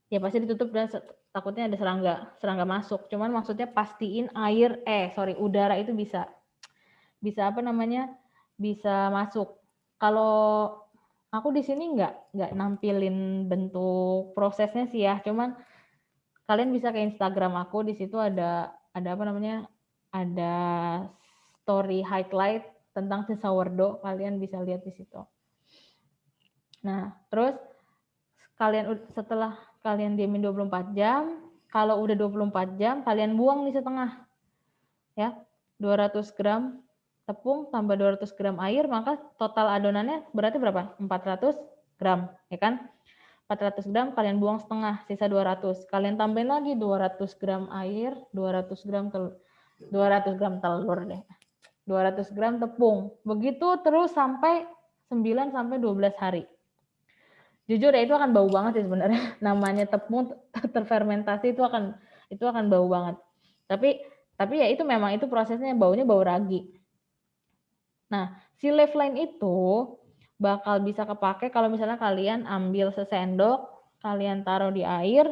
Ya pasti ditutup dan takutnya ada serangga, serangga masuk. Cuman maksudnya pastiin air, eh sorry udara itu bisa, bisa apa namanya, bisa masuk. Kalau aku di sini enggak, enggak nampilin bentuk prosesnya sih ya, cuman kalian bisa ke Instagram aku di situ ada ada apa namanya ada story highlight tentang si sourdough kalian bisa lihat di situ. Nah, terus kalian setelah kalian diamin 24 jam, kalau udah 24 jam kalian buang nih setengah. Ya, 200 gram tepung tambah 200 gram air, maka total adonannya berarti berapa? 400 gram, ya kan? 400 gram kalian buang setengah, sisa 200. Kalian tambahin lagi 200 gram air, 200 gram telur, 200 gram telur deh. 200 gram tepung. Begitu terus sampai 9 sampai 12 hari. Jujur ya itu akan bau banget sih sebenarnya. Namanya tepung terfermentasi itu akan itu akan bau banget. Tapi Tapi ya itu memang itu prosesnya baunya bau ragi. Nah, si left line itu bakal bisa kepake kalau misalnya kalian ambil sesendok, kalian taruh di air,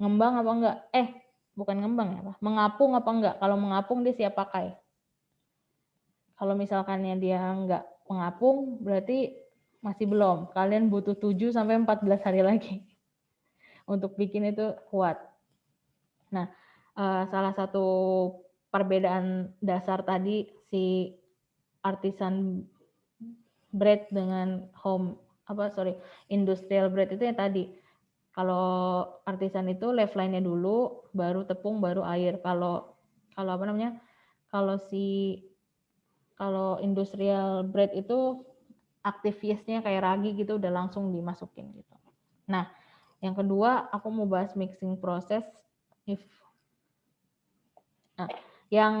ngembang apa enggak? Eh, bukan ngembang ya. Mengapung apa enggak? Kalau mengapung dia siap pakai. Kalau misalkannya dia enggak mengapung, berarti masih belum. Kalian butuh 7 sampai 14 hari lagi untuk bikin itu kuat. Nah, uh, salah satu perbedaan dasar tadi si artisan bread dengan home apa sorry industrial bread itu yang tadi. Kalau artisan itu left line-nya dulu baru tepung baru air. Kalau kalau apa namanya kalau si kalau industrial bread itu aktivisnya kayak ragi gitu udah langsung dimasukin gitu. Nah yang kedua aku mau bahas mixing proses if Nah, yang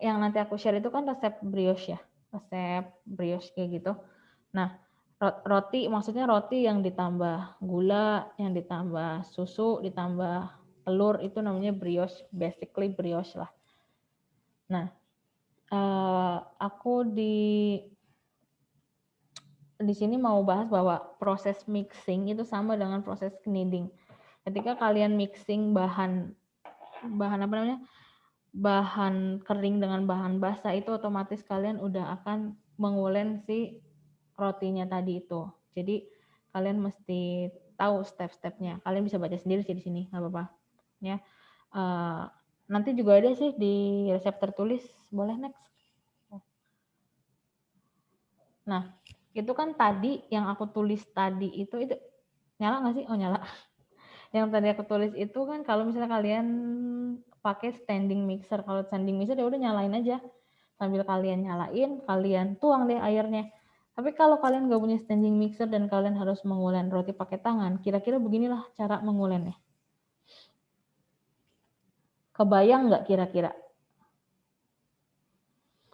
yang nanti aku share itu kan resep brioche ya, resep brioche kayak gitu. Nah, roti maksudnya roti yang ditambah gula, yang ditambah susu, ditambah telur itu namanya brioche, basically brioche lah. Nah, uh, aku di di sini mau bahas bahwa proses mixing itu sama dengan proses kneading. Ketika kalian mixing bahan bahan apa namanya? Bahan kering dengan bahan basah itu otomatis kalian udah akan mengulen si rotinya tadi itu. Jadi kalian mesti tahu step-stepnya. Kalian bisa baca sendiri sih di sini, nggak apa-apa. Ya. Uh, nanti juga ada sih di resep tertulis. Boleh next. Nah, itu kan tadi yang aku tulis tadi itu itu nyala nggak sih? Oh nyala. Yang tadi aku tulis itu kan kalau misalnya kalian pakai standing mixer. Kalau standing mixer ya udah nyalain aja. Sambil kalian nyalain, kalian tuang deh airnya. Tapi kalau kalian nggak punya standing mixer dan kalian harus mengulen roti pakai tangan, kira-kira beginilah cara mengulennya. Kebayang nggak kira-kira?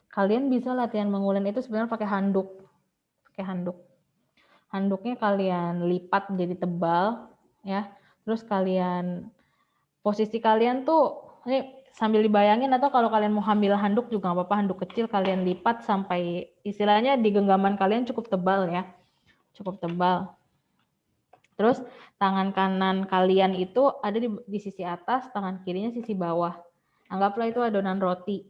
Kalian bisa latihan mengulen itu sebenarnya pakai handuk. Pakai handuk. Handuknya kalian lipat jadi tebal, ya. Terus kalian posisi kalian tuh ini sambil dibayangin atau kalau kalian mau ambil handuk juga nggak apa-apa handuk kecil kalian lipat sampai istilahnya di genggaman kalian cukup tebal ya. Cukup tebal. Terus tangan kanan kalian itu ada di, di sisi atas tangan kirinya sisi bawah. Anggaplah itu adonan roti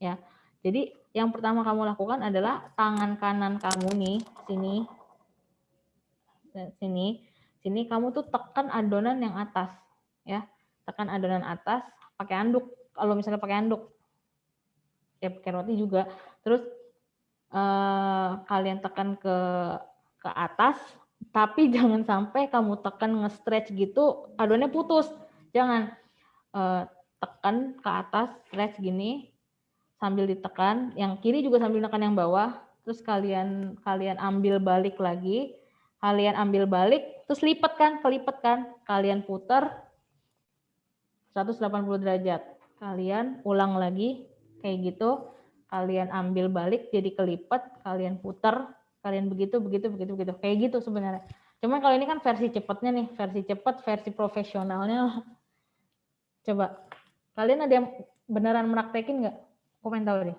ya. Jadi yang pertama kamu lakukan adalah tangan kanan kamu nih sini. Sini. Sini kamu tuh tekan adonan yang atas ya. Tekan adonan atas pakai anduk. Kalau misalnya pakai anduk ya pakai roti juga. Terus eh, kalian tekan ke ke atas tapi jangan sampai kamu tekan nge-stretch gitu adonannya putus. Jangan eh, tekan ke atas stretch gini sambil ditekan. Yang kiri juga sambil tekan yang bawah. Terus kalian kalian ambil balik lagi. Kalian ambil balik terus lipat kan kelipat kan. Kalian putar 180 derajat. Kalian ulang lagi kayak gitu, kalian ambil balik jadi kelipat, kalian putar, kalian begitu begitu begitu begitu. Kayak gitu sebenarnya. Cuman kalau ini kan versi cepatnya nih, versi cepat, versi profesionalnya. Coba kalian ada yang beneran meraktekin nggak? Komen tahu deh.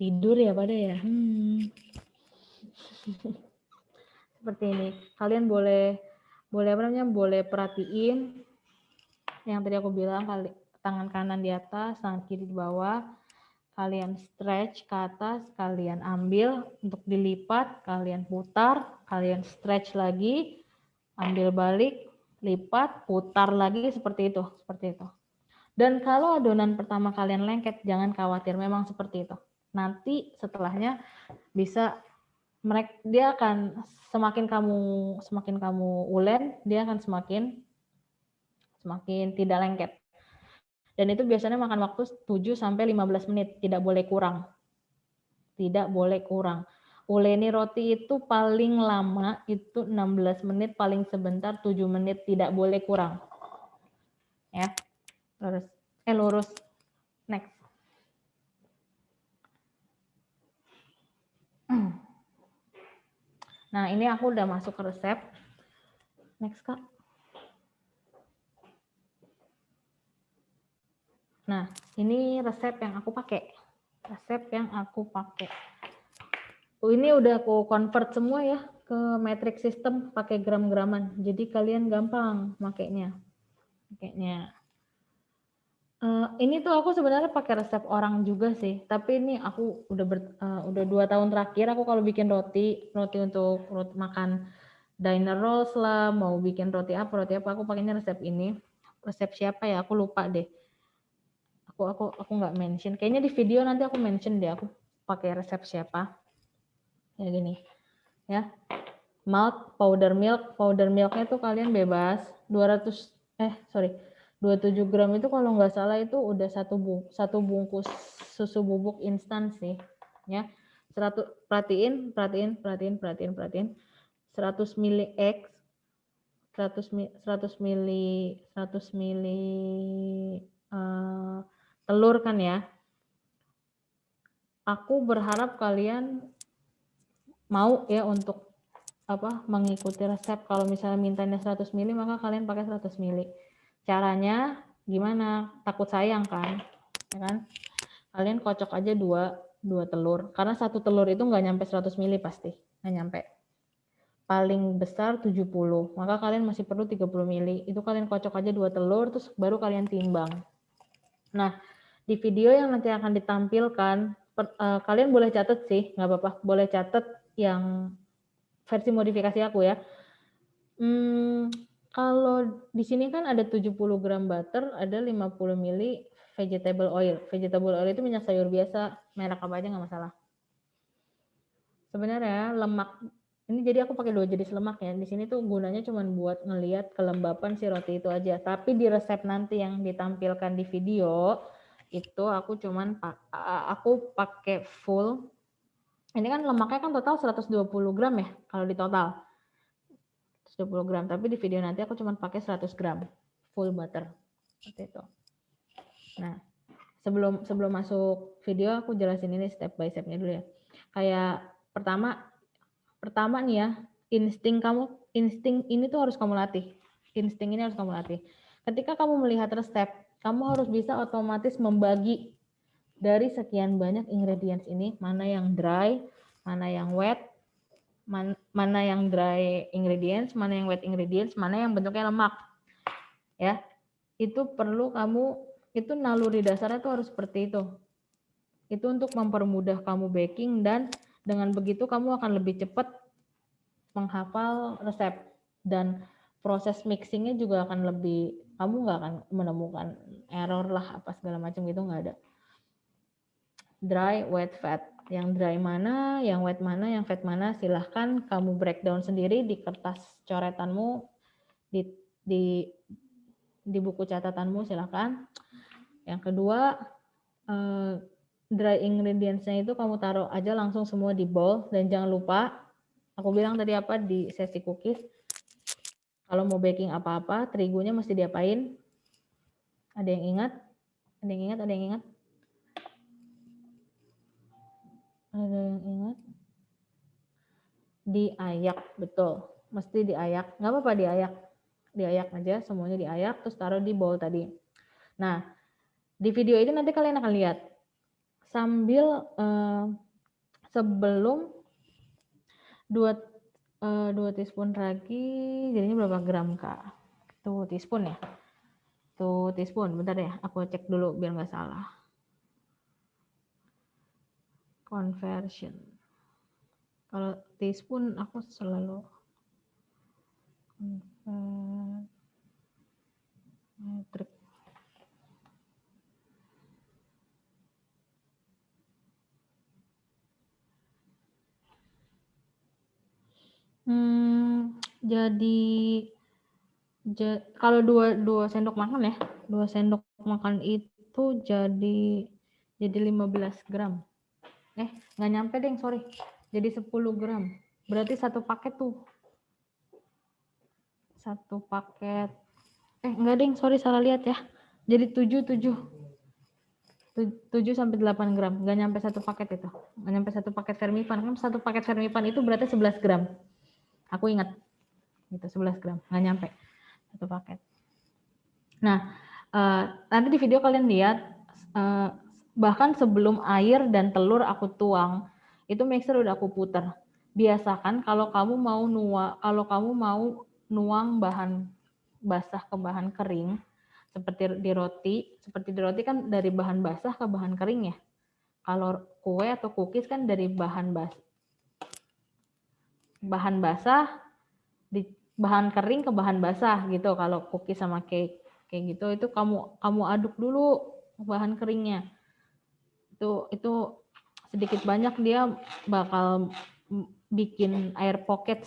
Tidur ya pada ya? Hmm. seperti ini. Kalian boleh boleh apa namanya? Boleh perhatiin yang tadi aku bilang kali tangan kanan di atas tangan kiri di bawah. Kalian stretch ke atas kalian ambil untuk dilipat kalian putar kalian stretch lagi ambil balik lipat putar lagi seperti itu seperti itu. Dan kalau adonan pertama kalian lengket jangan khawatir memang seperti itu nanti setelahnya bisa mereka dia akan semakin kamu semakin kamu ulen dia akan semakin semakin tidak lengket. Dan itu biasanya makan waktu 7 sampai 15 menit tidak boleh kurang. Tidak boleh kurang. Uleni roti itu paling lama itu 16 menit paling sebentar 7 menit tidak boleh kurang. Ya lurus eh lurus Hmm. Nah, ini aku udah masuk ke resep. Next, Kak. Nah, ini resep yang aku pakai. Resep yang aku pakai. Oh, ini udah aku convert semua ya ke metric system pakai gram-graman. Jadi kalian gampang makainya. Makainya. Uh, ini tuh aku sebenarnya pakai resep orang juga sih, tapi ini aku udah ber, uh, udah dua tahun terakhir aku kalau bikin roti, roti untuk roti makan diner rolls lah, mau bikin roti apa, roti apa, aku pakainya resep ini. Resep siapa ya? Aku lupa deh. Aku aku aku nggak mention. Kayaknya di video nanti aku mention deh aku pakai resep siapa. Ya gini. Ya. Milk, powder milk, powder milknya tuh kalian bebas 200 eh sorry 27 gram itu kalau nggak salah itu udah satu bung, satu bungkus susu bubuk instan sih ya. 100 perhatiin perhatiin perhatiin perhatiin perhatiin. 100 mili X 100 100 mili 100 mili uh, telur kan ya. Aku berharap kalian mau ya untuk apa mengikuti resep. Kalau misalnya mintanya 100 mili maka kalian pakai 100 mili Caranya gimana? Takut sayang kan? Ya kan? Kalian kocok aja dua, dua telur. Karena satu telur itu nggak nyampe 100 mili pasti. Nggak nyampe. Paling besar 70. Maka kalian masih perlu 30 mili. Itu kalian kocok aja dua telur, terus baru kalian timbang. Nah, di video yang nanti akan ditampilkan, per, uh, kalian boleh catat sih, nggak apa-apa. Boleh catat yang versi modifikasi aku ya. Hmm, kalau di sini kan ada 70 gram butter, ada 50 mili vegetable oil. Vegetable oil itu minyak sayur biasa, merek apa aja nggak masalah. Sebenarnya lemak ini jadi aku pakai dua jenis lemak ya. Di sini tuh gunanya cuma buat ngelihat kelembapan si roti itu aja. Tapi di resep nanti yang ditampilkan di video itu aku cuman aku pakai full. Ini kan lemaknya kan total 120 gram ya kalau di total. 20 gram. Tapi di video nanti aku cuma pakai 100 gram. Full butter. Seperti itu. Nah sebelum sebelum masuk video aku jelasin ini step by stepnya dulu ya. Kayak pertama pertama nih ya insting kamu insting ini tuh harus kamu latih. Insting ini harus kamu latih. Ketika kamu melihat resep kamu harus bisa otomatis membagi dari sekian banyak ingredients ini. Mana yang dry mana yang wet man, mana yang dry ingredients, mana yang wet ingredients, mana yang bentuknya lemak. Ya. Itu perlu kamu itu naluri dasarnya tuh harus seperti itu. Itu untuk mempermudah kamu baking dan dengan begitu kamu akan lebih cepat menghafal resep dan proses mixingnya juga akan lebih kamu nggak akan menemukan error lah apa segala macam gitu nggak ada dry wet fat yang dry mana, yang wet mana, yang fat mana, silahkan kamu breakdown sendiri di kertas coretanmu, di, di, di buku catatanmu silahkan. Yang kedua, eh, dry ingredients-nya itu kamu taruh aja langsung semua di bowl, dan jangan lupa, aku bilang tadi apa di sesi cookies, kalau mau baking apa-apa, terigunya mesti diapain? Ada yang ingat? Ada yang ingat? Ada yang ingat? Ada yang ingat? Diayak, betul. Mesti diayak. Nggak apa-apa diayak. Diayak aja, semuanya diayak, terus taruh di bowl tadi. Nah, di video ini nanti kalian akan lihat. Sambil eh, sebelum dua eh, dua teaspoon ragi, jadinya berapa gram kak? Tuh teaspoon ya. Tuh teaspoon, bentar ya, aku cek dulu biar nggak salah conversion. Kalau teaspoon aku selalu metric. Hmm, jadi ja, kalau dua dua sendok makan ya, dua sendok makan itu jadi jadi 15 gram eh nggak nyampe deh sorry. Jadi 10 gram. Berarti satu paket tuh. Satu paket. Eh enggak deh sorry salah lihat ya. Jadi 7 7 7 sampai 8 gram. Nggak nyampe satu paket itu. Nggak nyampe satu paket vermipan kan satu paket vermipan itu berarti 11 gram. Aku ingat. Gitu 11 gram, nggak nyampe. Satu paket. Nah, uh, nanti di video kalian lihat uh, bahkan sebelum air dan telur aku tuang, itu mixer udah aku putar. Biasakan kalau kamu mau nuang, kalau kamu mau nuang bahan basah ke bahan kering, seperti di roti, seperti di roti kan dari bahan basah ke bahan kering ya. Kalau kue atau cookies kan dari bahan bas bahan basah di bahan kering ke bahan basah gitu. Kalau cookies sama cake kayak gitu itu kamu kamu aduk dulu bahan keringnya. Itu itu sedikit banyak dia bakal bikin air pocket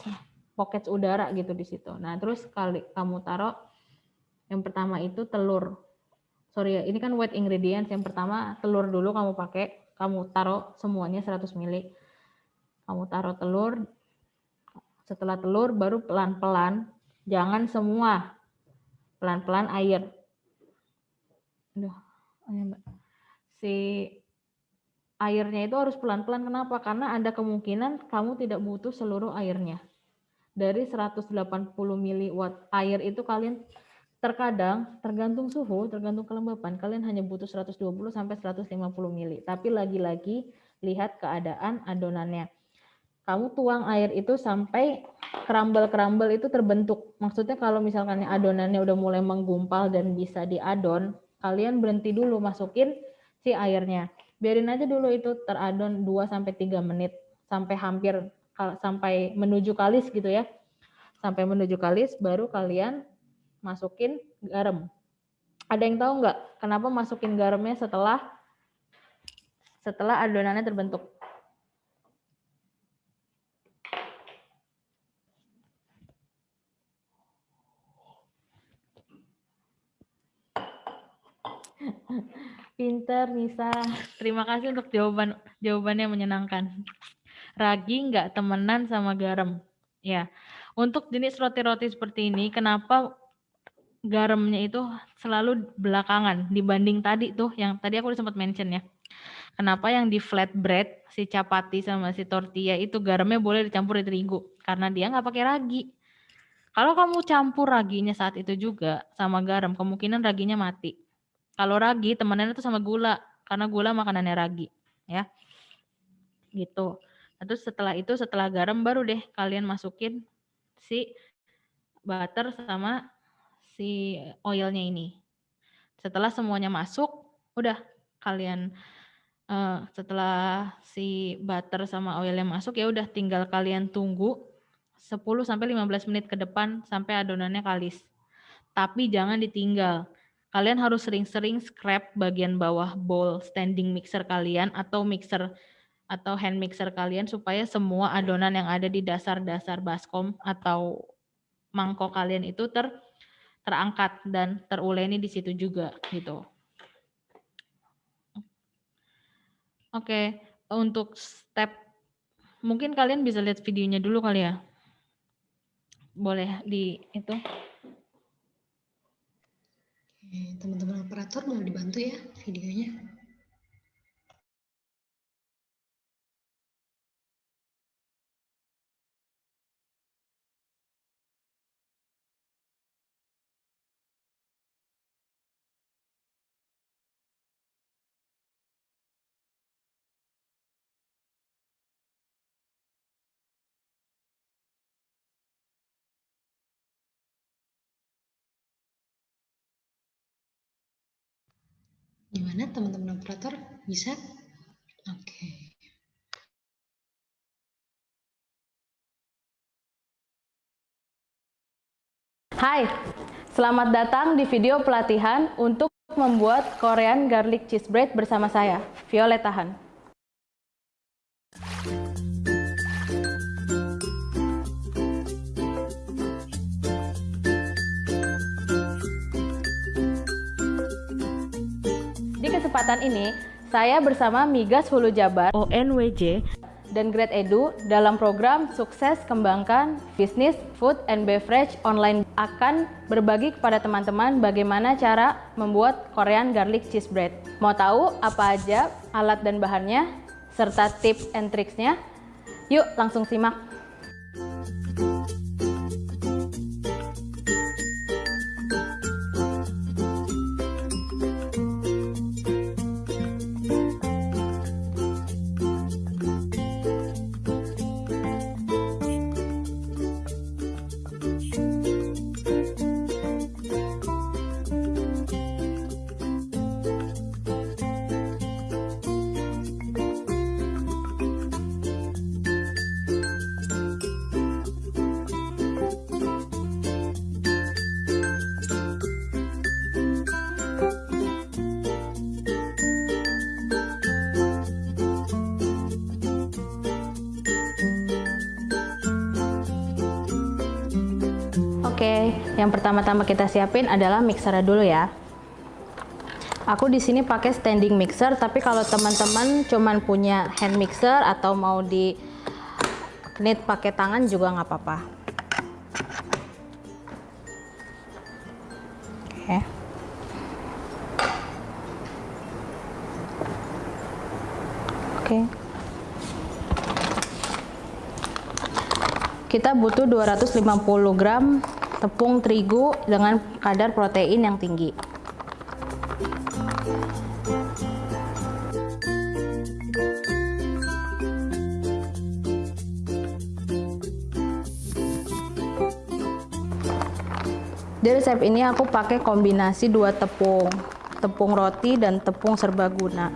pocket udara gitu di situ. Nah, terus kali kamu taruh yang pertama itu telur. Sorry ya, ini kan wet ingredients. Yang pertama telur dulu kamu pakai, kamu taruh semuanya 100 ml. Kamu taruh telur. Setelah telur baru pelan-pelan, jangan semua. Pelan-pelan air. Aduh, si airnya itu harus pelan-pelan. Kenapa? Karena ada kemungkinan kamu tidak butuh seluruh airnya. Dari 180 mW air itu kalian Terkadang tergantung suhu, tergantung kelembapan, kalian hanya butuh 120 sampai 150 ml. Tapi lagi-lagi lihat keadaan adonannya. Kamu tuang air itu sampai kerambel-kerambel itu terbentuk. Maksudnya kalau misalkan adonannya udah mulai menggumpal dan bisa diadon, kalian berhenti dulu masukin si airnya. Biarin aja dulu itu teradon 2 sampai 3 menit sampai hampir sampai menuju kalis gitu ya. Sampai menuju kalis baru kalian masukin garam. Ada yang tahu nggak kenapa masukin garamnya setelah setelah adonannya terbentuk? Pinter Nisa, terima kasih untuk jawaban jawabannya menyenangkan. Ragi nggak temenan sama garam? Ya, untuk jenis roti-roti seperti ini, kenapa garamnya itu selalu belakangan dibanding tadi tuh yang tadi aku sempat mention ya. Kenapa yang di flatbread si capati sama si tortilla itu garamnya boleh dicampur di terigu karena dia nggak pakai ragi. Kalau kamu campur raginya saat itu juga sama garam, kemungkinan raginya mati. Kalau ragi temennya itu sama gula karena gula makanannya ragi, ya. Gitu. Nah, terus setelah itu setelah garam baru deh kalian masukin si butter sama si oilnya ini. Setelah semuanya masuk, udah kalian uh, setelah si butter sama oilnya masuk ya udah tinggal kalian tunggu 10 sampai 15 menit ke depan sampai adonannya kalis. Tapi jangan ditinggal. Kalian harus sering-sering scrap bagian bawah bowl standing mixer kalian atau mixer atau hand mixer kalian supaya semua adonan yang ada di dasar-dasar baskom atau mangkok kalian itu ter terangkat dan teruleni di situ juga gitu. Oke, untuk step mungkin kalian bisa lihat videonya dulu kali ya. Boleh di itu.
Teman-teman operator mau dibantu ya videonya. Gimana teman-teman operator? Bisa? Oke.
Hai, selamat datang di video pelatihan untuk membuat Korean Garlic Cheese Bread bersama saya, Violeta Han. Kesempatan ini, saya bersama Migas Hulu Jabar ONWJ dan Grade Edu dalam program Sukses Kembangkan Bisnis Food and Beverage Online akan berbagi kepada teman-teman bagaimana cara membuat Korean Garlic Cheese Bread. Mau tahu apa aja alat dan bahannya, serta tips and tricksnya? Yuk langsung simak. Yang pertama-tama kita siapin adalah mixer dulu ya. Aku di sini pakai standing mixer, tapi kalau teman-teman cuman punya hand mixer atau mau di knit pakai tangan juga nggak apa-apa. Oke. Kita butuh 250 gram tepung terigu dengan kadar protein yang tinggi. Di resep ini aku pakai kombinasi dua tepung, tepung roti dan tepung serbaguna.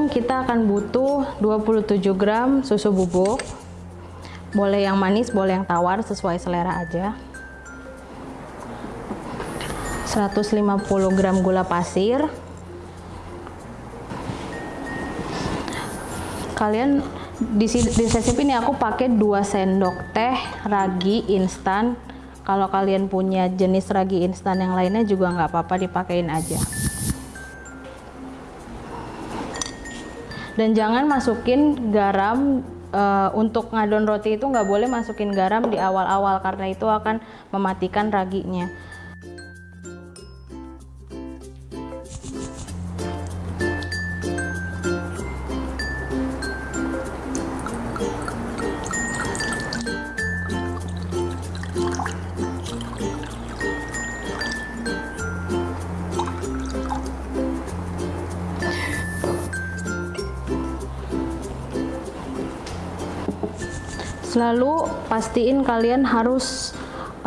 Tepung, kita akan butuh 27 gram susu bubuk. Boleh yang manis, boleh yang tawar, sesuai selera aja. 150 gram gula pasir. Kalian di, di resep ini aku pakai 2 sendok teh ragi instan. Kalau kalian punya jenis ragi instan yang lainnya juga nggak apa-apa dipakein aja. Dan jangan masukin garam uh, untuk ngadon roti itu nggak boleh masukin garam di awal-awal karena itu akan mematikan raginya Selalu pastiin kalian harus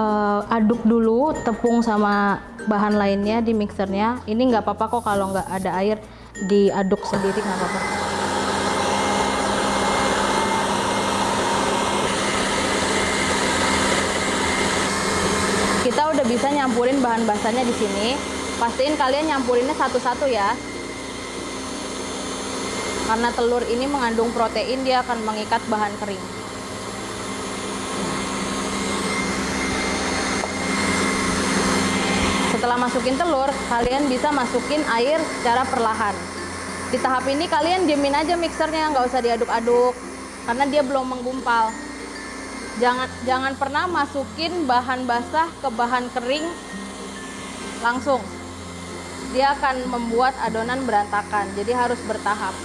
uh, aduk dulu tepung sama bahan lainnya di mixernya. Ini nggak apa-apa kok kalau nggak ada air diaduk sendiri nggak apa-apa. Kita udah bisa nyampurin bahan basahnya di sini. Pastiin kalian nyampurinnya satu-satu ya karena telur ini mengandung protein dia akan mengikat bahan kering setelah masukin telur kalian bisa masukin air secara perlahan. Di tahap ini kalian diemin aja mixernya nggak usah diaduk-aduk karena dia belum menggumpal. Jangan jangan pernah masukin bahan basah ke bahan kering langsung. Dia akan membuat adonan berantakan jadi harus bertahap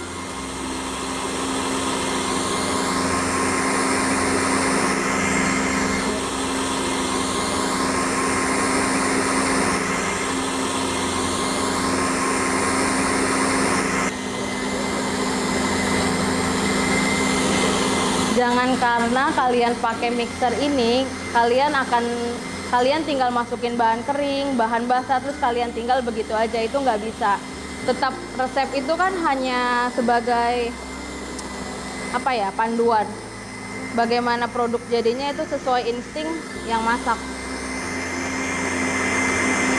jangan karena kalian pakai mixer ini kalian akan kalian tinggal masukin bahan kering bahan basah terus kalian tinggal begitu aja itu nggak bisa. Tetap resep itu kan hanya sebagai apa ya panduan. Bagaimana produk jadinya itu sesuai insting yang masak.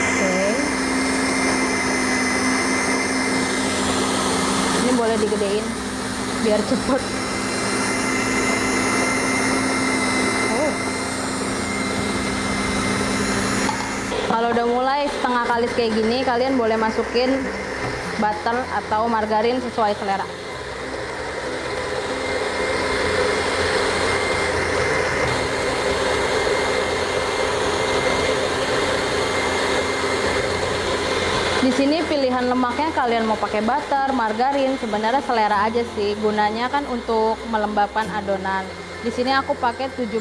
Oke. Ini boleh digedein biar cepet kalau udah mulai setengah kalis kayak gini kalian boleh masukin butter atau margarin sesuai selera Di sini pilihan lemaknya kalian mau pakai butter, margarin, sebenarnya selera aja sih. Gunanya kan untuk melembabkan adonan. Di sini aku pakai 70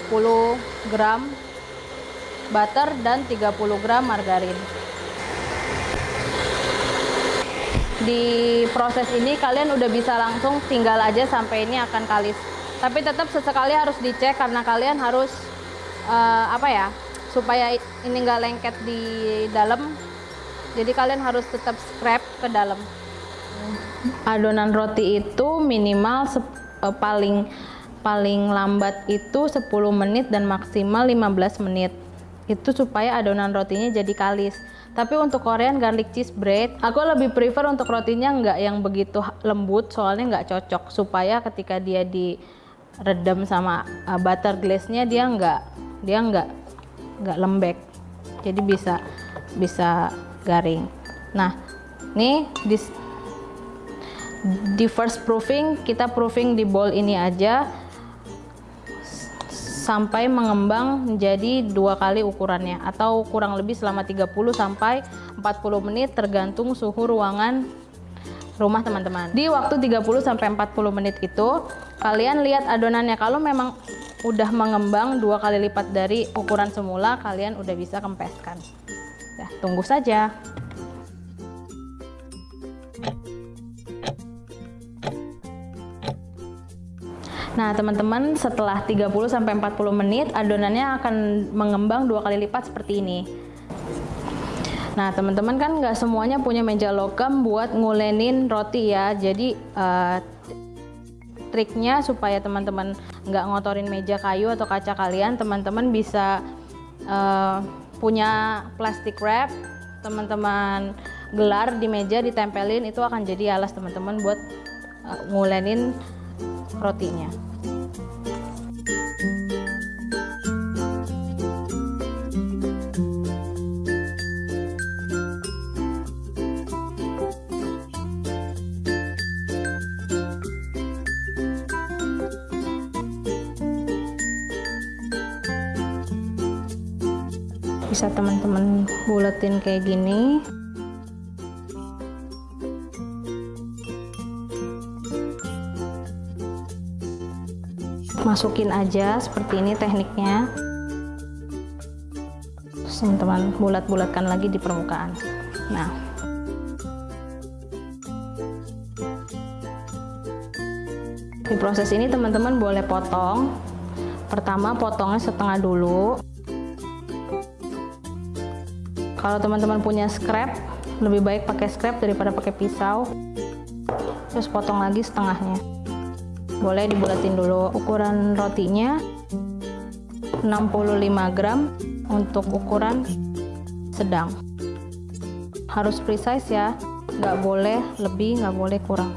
gram butter dan 30 gram margarin. Di proses ini kalian udah bisa langsung tinggal aja sampai ini akan kalis. Tapi tetap sesekali harus dicek karena kalian harus uh, apa ya supaya ini nggak lengket di dalam. Jadi kalian harus tetap scrap ke dalam. Adonan roti itu minimal uh, paling paling lambat itu 10 menit dan maksimal 15 menit itu supaya adonan rotinya jadi kalis. Tapi untuk Korean garlic cheese bread aku lebih prefer untuk rotinya nggak yang begitu lembut soalnya nggak cocok. Supaya ketika dia di redam sama uh, butter glaze-nya dia nggak dia nggak nggak lembek. Jadi bisa bisa garing. Nah nih di di first proofing kita proofing di bowl ini aja sampai mengembang menjadi dua kali ukurannya atau kurang lebih selama 30 sampai 40 menit tergantung suhu ruangan rumah teman-teman. Di waktu 30 sampai 40 menit itu kalian lihat adonannya. Kalau memang udah mengembang dua kali lipat dari ukuran semula kalian udah bisa kempeskan. Ya tunggu saja Nah, teman-teman, setelah 30 sampai 40 menit adonannya akan mengembang dua kali lipat seperti ini. Nah, teman-teman kan nggak semuanya punya meja logam buat ngulenin roti ya. Jadi uh, triknya supaya teman-teman nggak ngotorin meja kayu atau kaca kalian, teman-teman bisa uh, punya plastic wrap, teman-teman gelar di meja ditempelin itu akan jadi alas teman-teman buat uh, ngulenin rotinya. bisa teman-teman buletin kayak gini masukin aja seperti ini tekniknya. Teman-teman bulat-bulatkan lagi di permukaan. Nah. Di proses ini teman-teman boleh potong. Pertama potongnya setengah dulu. Kalau teman-teman punya scrap lebih baik pakai scrap daripada pakai pisau. Terus potong lagi setengahnya boleh dibulatin dulu. Ukuran rotinya 65 gram untuk ukuran sedang. Harus precise ya nggak boleh lebih nggak boleh kurang.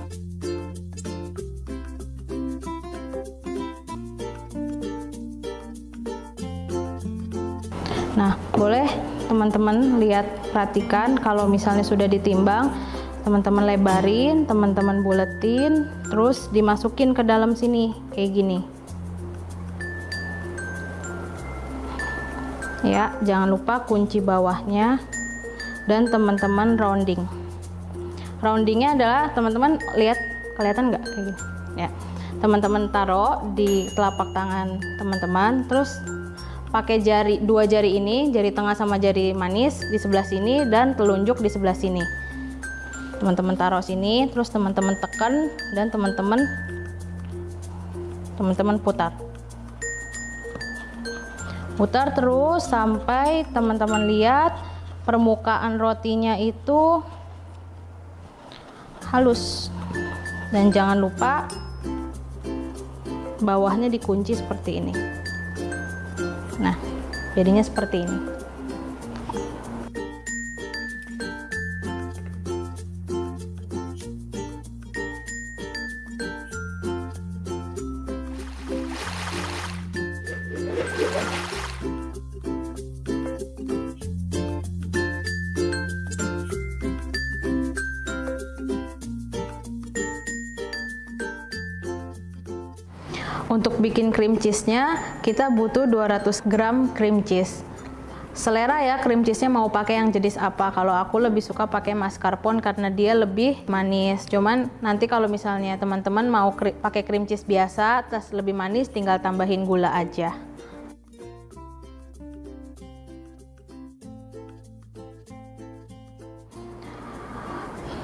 Nah boleh teman-teman lihat perhatikan kalau misalnya sudah ditimbang teman-teman lebarin teman-teman buletin terus dimasukin ke dalam sini kayak gini. Ya jangan lupa kunci bawahnya dan teman-teman rounding. Roundingnya adalah teman-teman lihat kelihatan nggak? Kayak gini. Ya teman-teman taruh di telapak tangan teman-teman terus pakai jari dua jari ini jari tengah sama jari manis di sebelah sini dan telunjuk di sebelah sini teman-teman taruh sini terus teman-teman tekan dan teman-teman teman-teman putar. Putar terus sampai teman-teman lihat permukaan rotinya itu halus. Dan jangan lupa bawahnya dikunci seperti ini. Nah jadinya seperti ini cream cheese-nya, kita butuh 200 gram cream cheese. Selera ya cream cheese-nya mau pakai yang jenis apa. Kalau aku lebih suka pakai mascarpone karena dia lebih manis. Cuman nanti kalau misalnya teman-teman mau kri pakai cream cheese biasa, terus lebih manis, tinggal tambahin gula aja.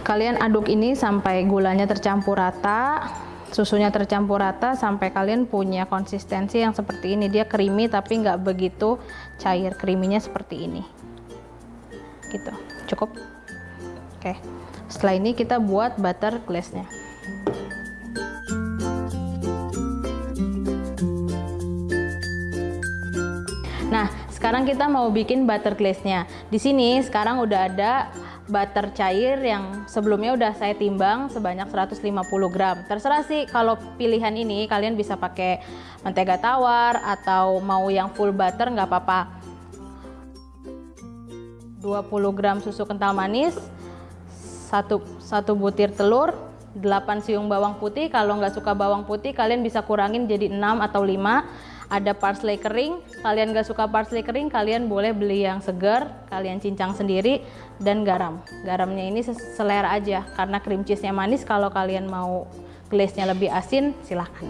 Kalian aduk ini sampai gulanya tercampur rata susunya tercampur rata sampai kalian punya konsistensi yang seperti ini. Dia creamy tapi nggak begitu cair creaminya seperti ini. Gitu. Cukup? Oke. Setelah ini kita buat butter glaze nya Nah, sekarang kita mau bikin butter glaze-nya. Di sini sekarang udah ada butter cair yang sebelumnya udah saya timbang sebanyak 150 gram. Terserah sih kalau pilihan ini kalian bisa pakai mentega tawar atau mau yang full butter nggak apa-apa. 20 gram susu kental manis, satu, satu butir telur, 8 siung bawang putih. Kalau nggak suka bawang putih kalian bisa kurangin jadi 6 atau 5 ada parsley kering kalian gak suka parsley kering kalian boleh beli yang segar kalian cincang sendiri dan garam. Garamnya ini selera aja karena cream cheese nya manis. Kalau kalian mau glaze nya lebih asin silahkan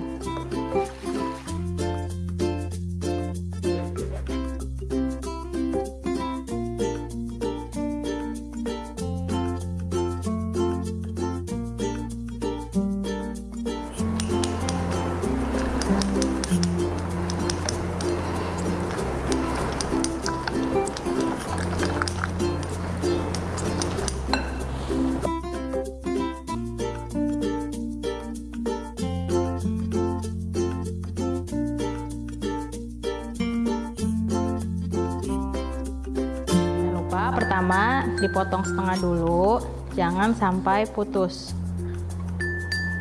dipotong setengah dulu jangan sampai putus.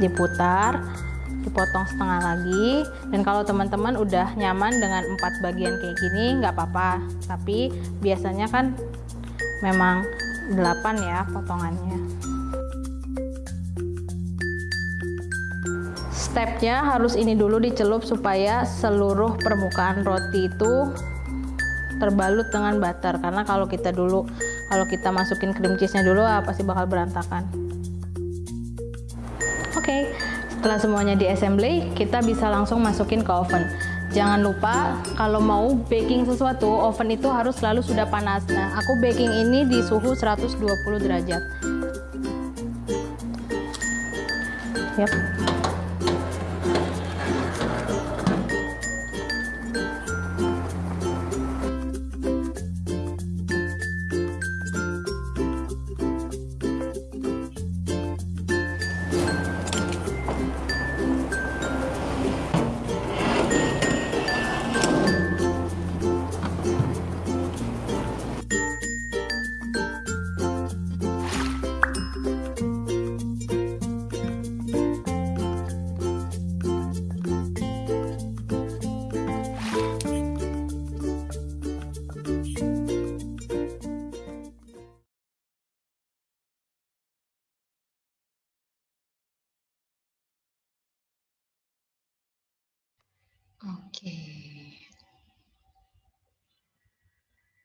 Diputar dipotong setengah lagi dan kalau teman-teman udah nyaman dengan empat bagian kayak gini nggak apa-apa. Tapi biasanya kan memang 8 ya potongannya. Stepnya harus ini dulu dicelup supaya seluruh permukaan roti itu terbalut dengan butter. Karena kalau kita dulu kalau kita masukin cream cheese nya dulu ah, pasti bakal berantakan. Oke okay, setelah semuanya di assembly kita bisa langsung masukin ke oven. Jangan lupa kalau mau baking sesuatu oven itu harus selalu sudah panas. Nah aku baking ini di suhu 120 derajat. Yep.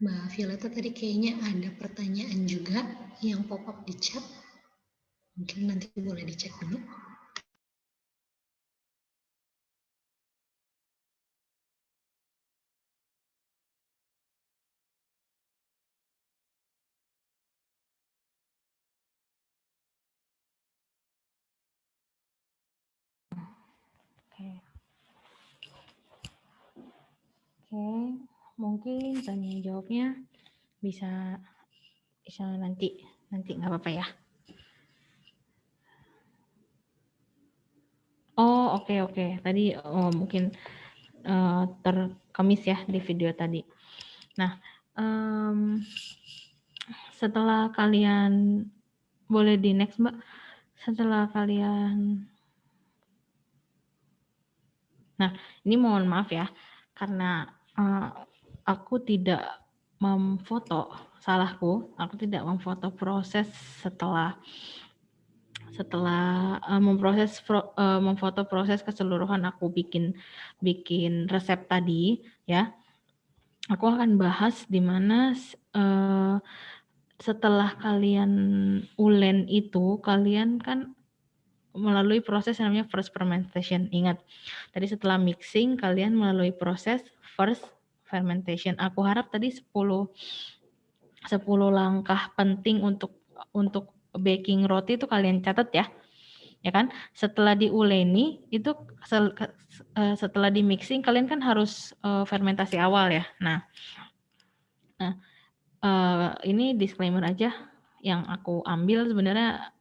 Mbak Violeta tadi kayaknya ada pertanyaan juga yang pop up di chat. Mungkin nanti boleh dicek dulu.
Oke, mungkin tanya jawabnya bisa bisa nanti nanti nggak apa-apa ya. Oh oke okay, oke okay. tadi oh, mungkin uh, terkemis ya di video tadi. Nah um, setelah kalian boleh di next mbak. Setelah kalian, nah ini mohon maaf ya karena uh, aku tidak memfoto salahku aku tidak memfoto proses setelah setelah uh, memproses uh, memfoto proses keseluruhan aku bikin bikin resep tadi ya. Aku akan bahas di mana uh, setelah kalian ulen itu kalian kan melalui proses yang namanya first fermentation. Ingat tadi setelah mixing kalian melalui proses first fermentation. Aku harap tadi 10 10 langkah penting untuk untuk baking roti itu kalian catat ya. ya kan? Setelah diuleni itu eh, setelah di mixing kalian kan harus uh, fermentasi awal ya. Nah, nah uh, ini disclaimer aja yang aku ambil sebenarnya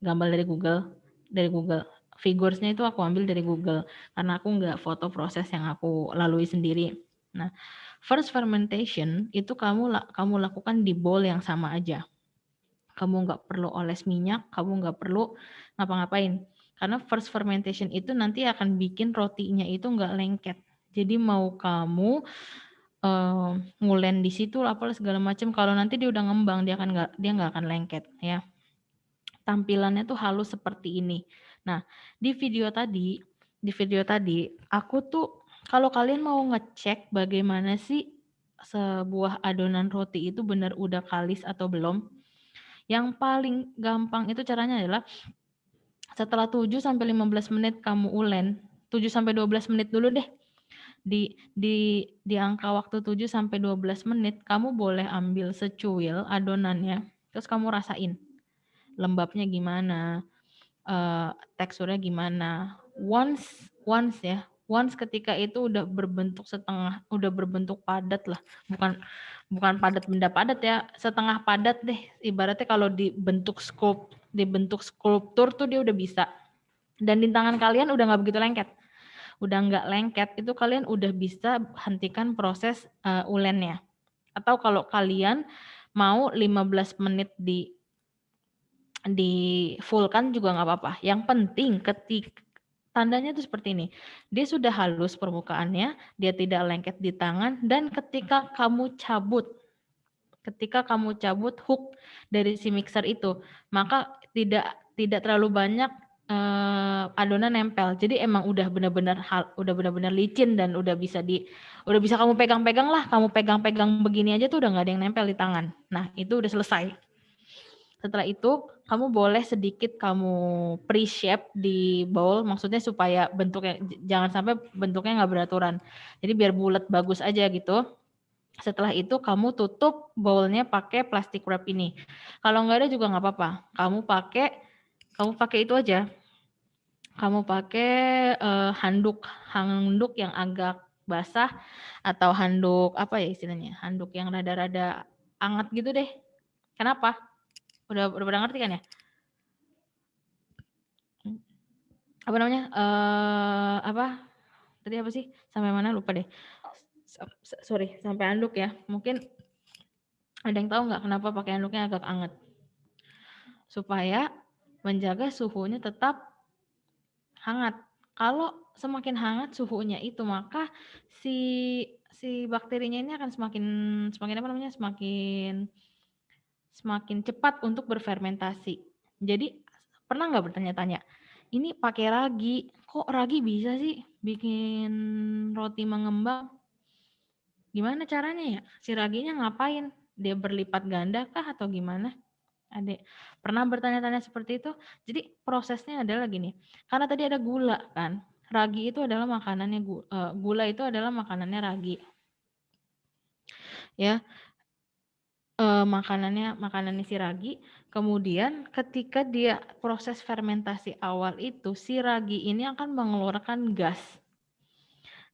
gambar dari Google dari Google figuresnya itu aku ambil dari Google karena aku nggak foto proses yang aku lalui sendiri. Nah, first fermentation itu kamu kamu lakukan di bowl yang sama aja kamu nggak perlu oles minyak, kamu nggak perlu ngapa-ngapain. Karena first fermentation itu nanti akan bikin rotinya itu nggak lengket. Jadi mau kamu uh, ngulen di situ apa segala macam, kalau nanti dia udah ngembang dia akan nggak dia nggak akan lengket ya. Tampilannya tuh halus seperti ini. Nah di video tadi di video tadi aku tuh kalau kalian mau ngecek bagaimana sih sebuah adonan roti itu benar udah kalis atau belum, yang paling gampang itu caranya adalah setelah 7 sampai 15 menit kamu ulen, 7 sampai 12 menit dulu deh. Di di di angka waktu 7 sampai 12 menit kamu boleh ambil secuil adonannya, terus kamu rasain lembabnya gimana, uh, teksturnya gimana. Once once ya, once ketika itu udah berbentuk setengah, udah berbentuk padat lah, bukan bukan padat benda padat ya, setengah padat deh. Ibaratnya kalau dibentuk sculpt, dibentuk skulptur tuh dia udah bisa. Dan di tangan kalian udah nggak begitu lengket. Udah nggak lengket, itu kalian udah bisa hentikan proses uh, ulennya. Atau kalau kalian mau 15 menit di di full kan juga nggak apa-apa. Yang penting ketika Tandanya itu seperti ini. Dia sudah halus permukaannya, dia tidak lengket di tangan, dan ketika kamu cabut, ketika kamu cabut hook dari si mixer itu, maka tidak tidak terlalu banyak uh, adonan nempel. Jadi emang udah benar-benar hal, udah benar-benar licin dan udah bisa di, udah bisa kamu pegang-pegang lah, kamu pegang-pegang begini aja tuh udah nggak ada yang nempel di tangan. Nah itu udah selesai. Setelah itu kamu boleh sedikit kamu pre-shape di bowl, maksudnya supaya bentuknya jangan sampai bentuknya nggak beraturan. Jadi biar bulat bagus aja gitu. Setelah itu kamu tutup bowlnya pakai plastik wrap ini. Kalau nggak ada juga nggak apa-apa. Kamu pakai kamu pakai itu aja. Kamu pakai uh, handuk handuk yang agak basah atau handuk apa ya istilahnya? Handuk yang rada-rada anget gitu deh. Kenapa? Udah udah pada ngerti kan ya? Apa namanya? Uh, apa? Tadi apa sih? Sampai mana lupa deh. Sorry, sampai anduk ya. Mungkin ada yang tahu nggak kenapa pakai anduknya agak anget? Supaya menjaga suhunya tetap hangat. Kalau semakin hangat suhunya itu maka si si bakterinya ini akan semakin semakin apa namanya? semakin semakin cepat untuk berfermentasi. Jadi pernah nggak bertanya-tanya, ini pakai ragi, kok ragi bisa sih bikin roti mengembang? Gimana caranya ya? Si raginya ngapain? Dia berlipat ganda kah atau gimana? Adik, pernah bertanya-tanya seperti itu? Jadi prosesnya adalah gini, karena tadi ada gula kan, ragi itu adalah makanannya eh, gula itu adalah makanannya ragi. Ya, uh, makanannya makanannya si ragi, kemudian ketika dia proses fermentasi awal itu, si ragi ini akan mengeluarkan gas.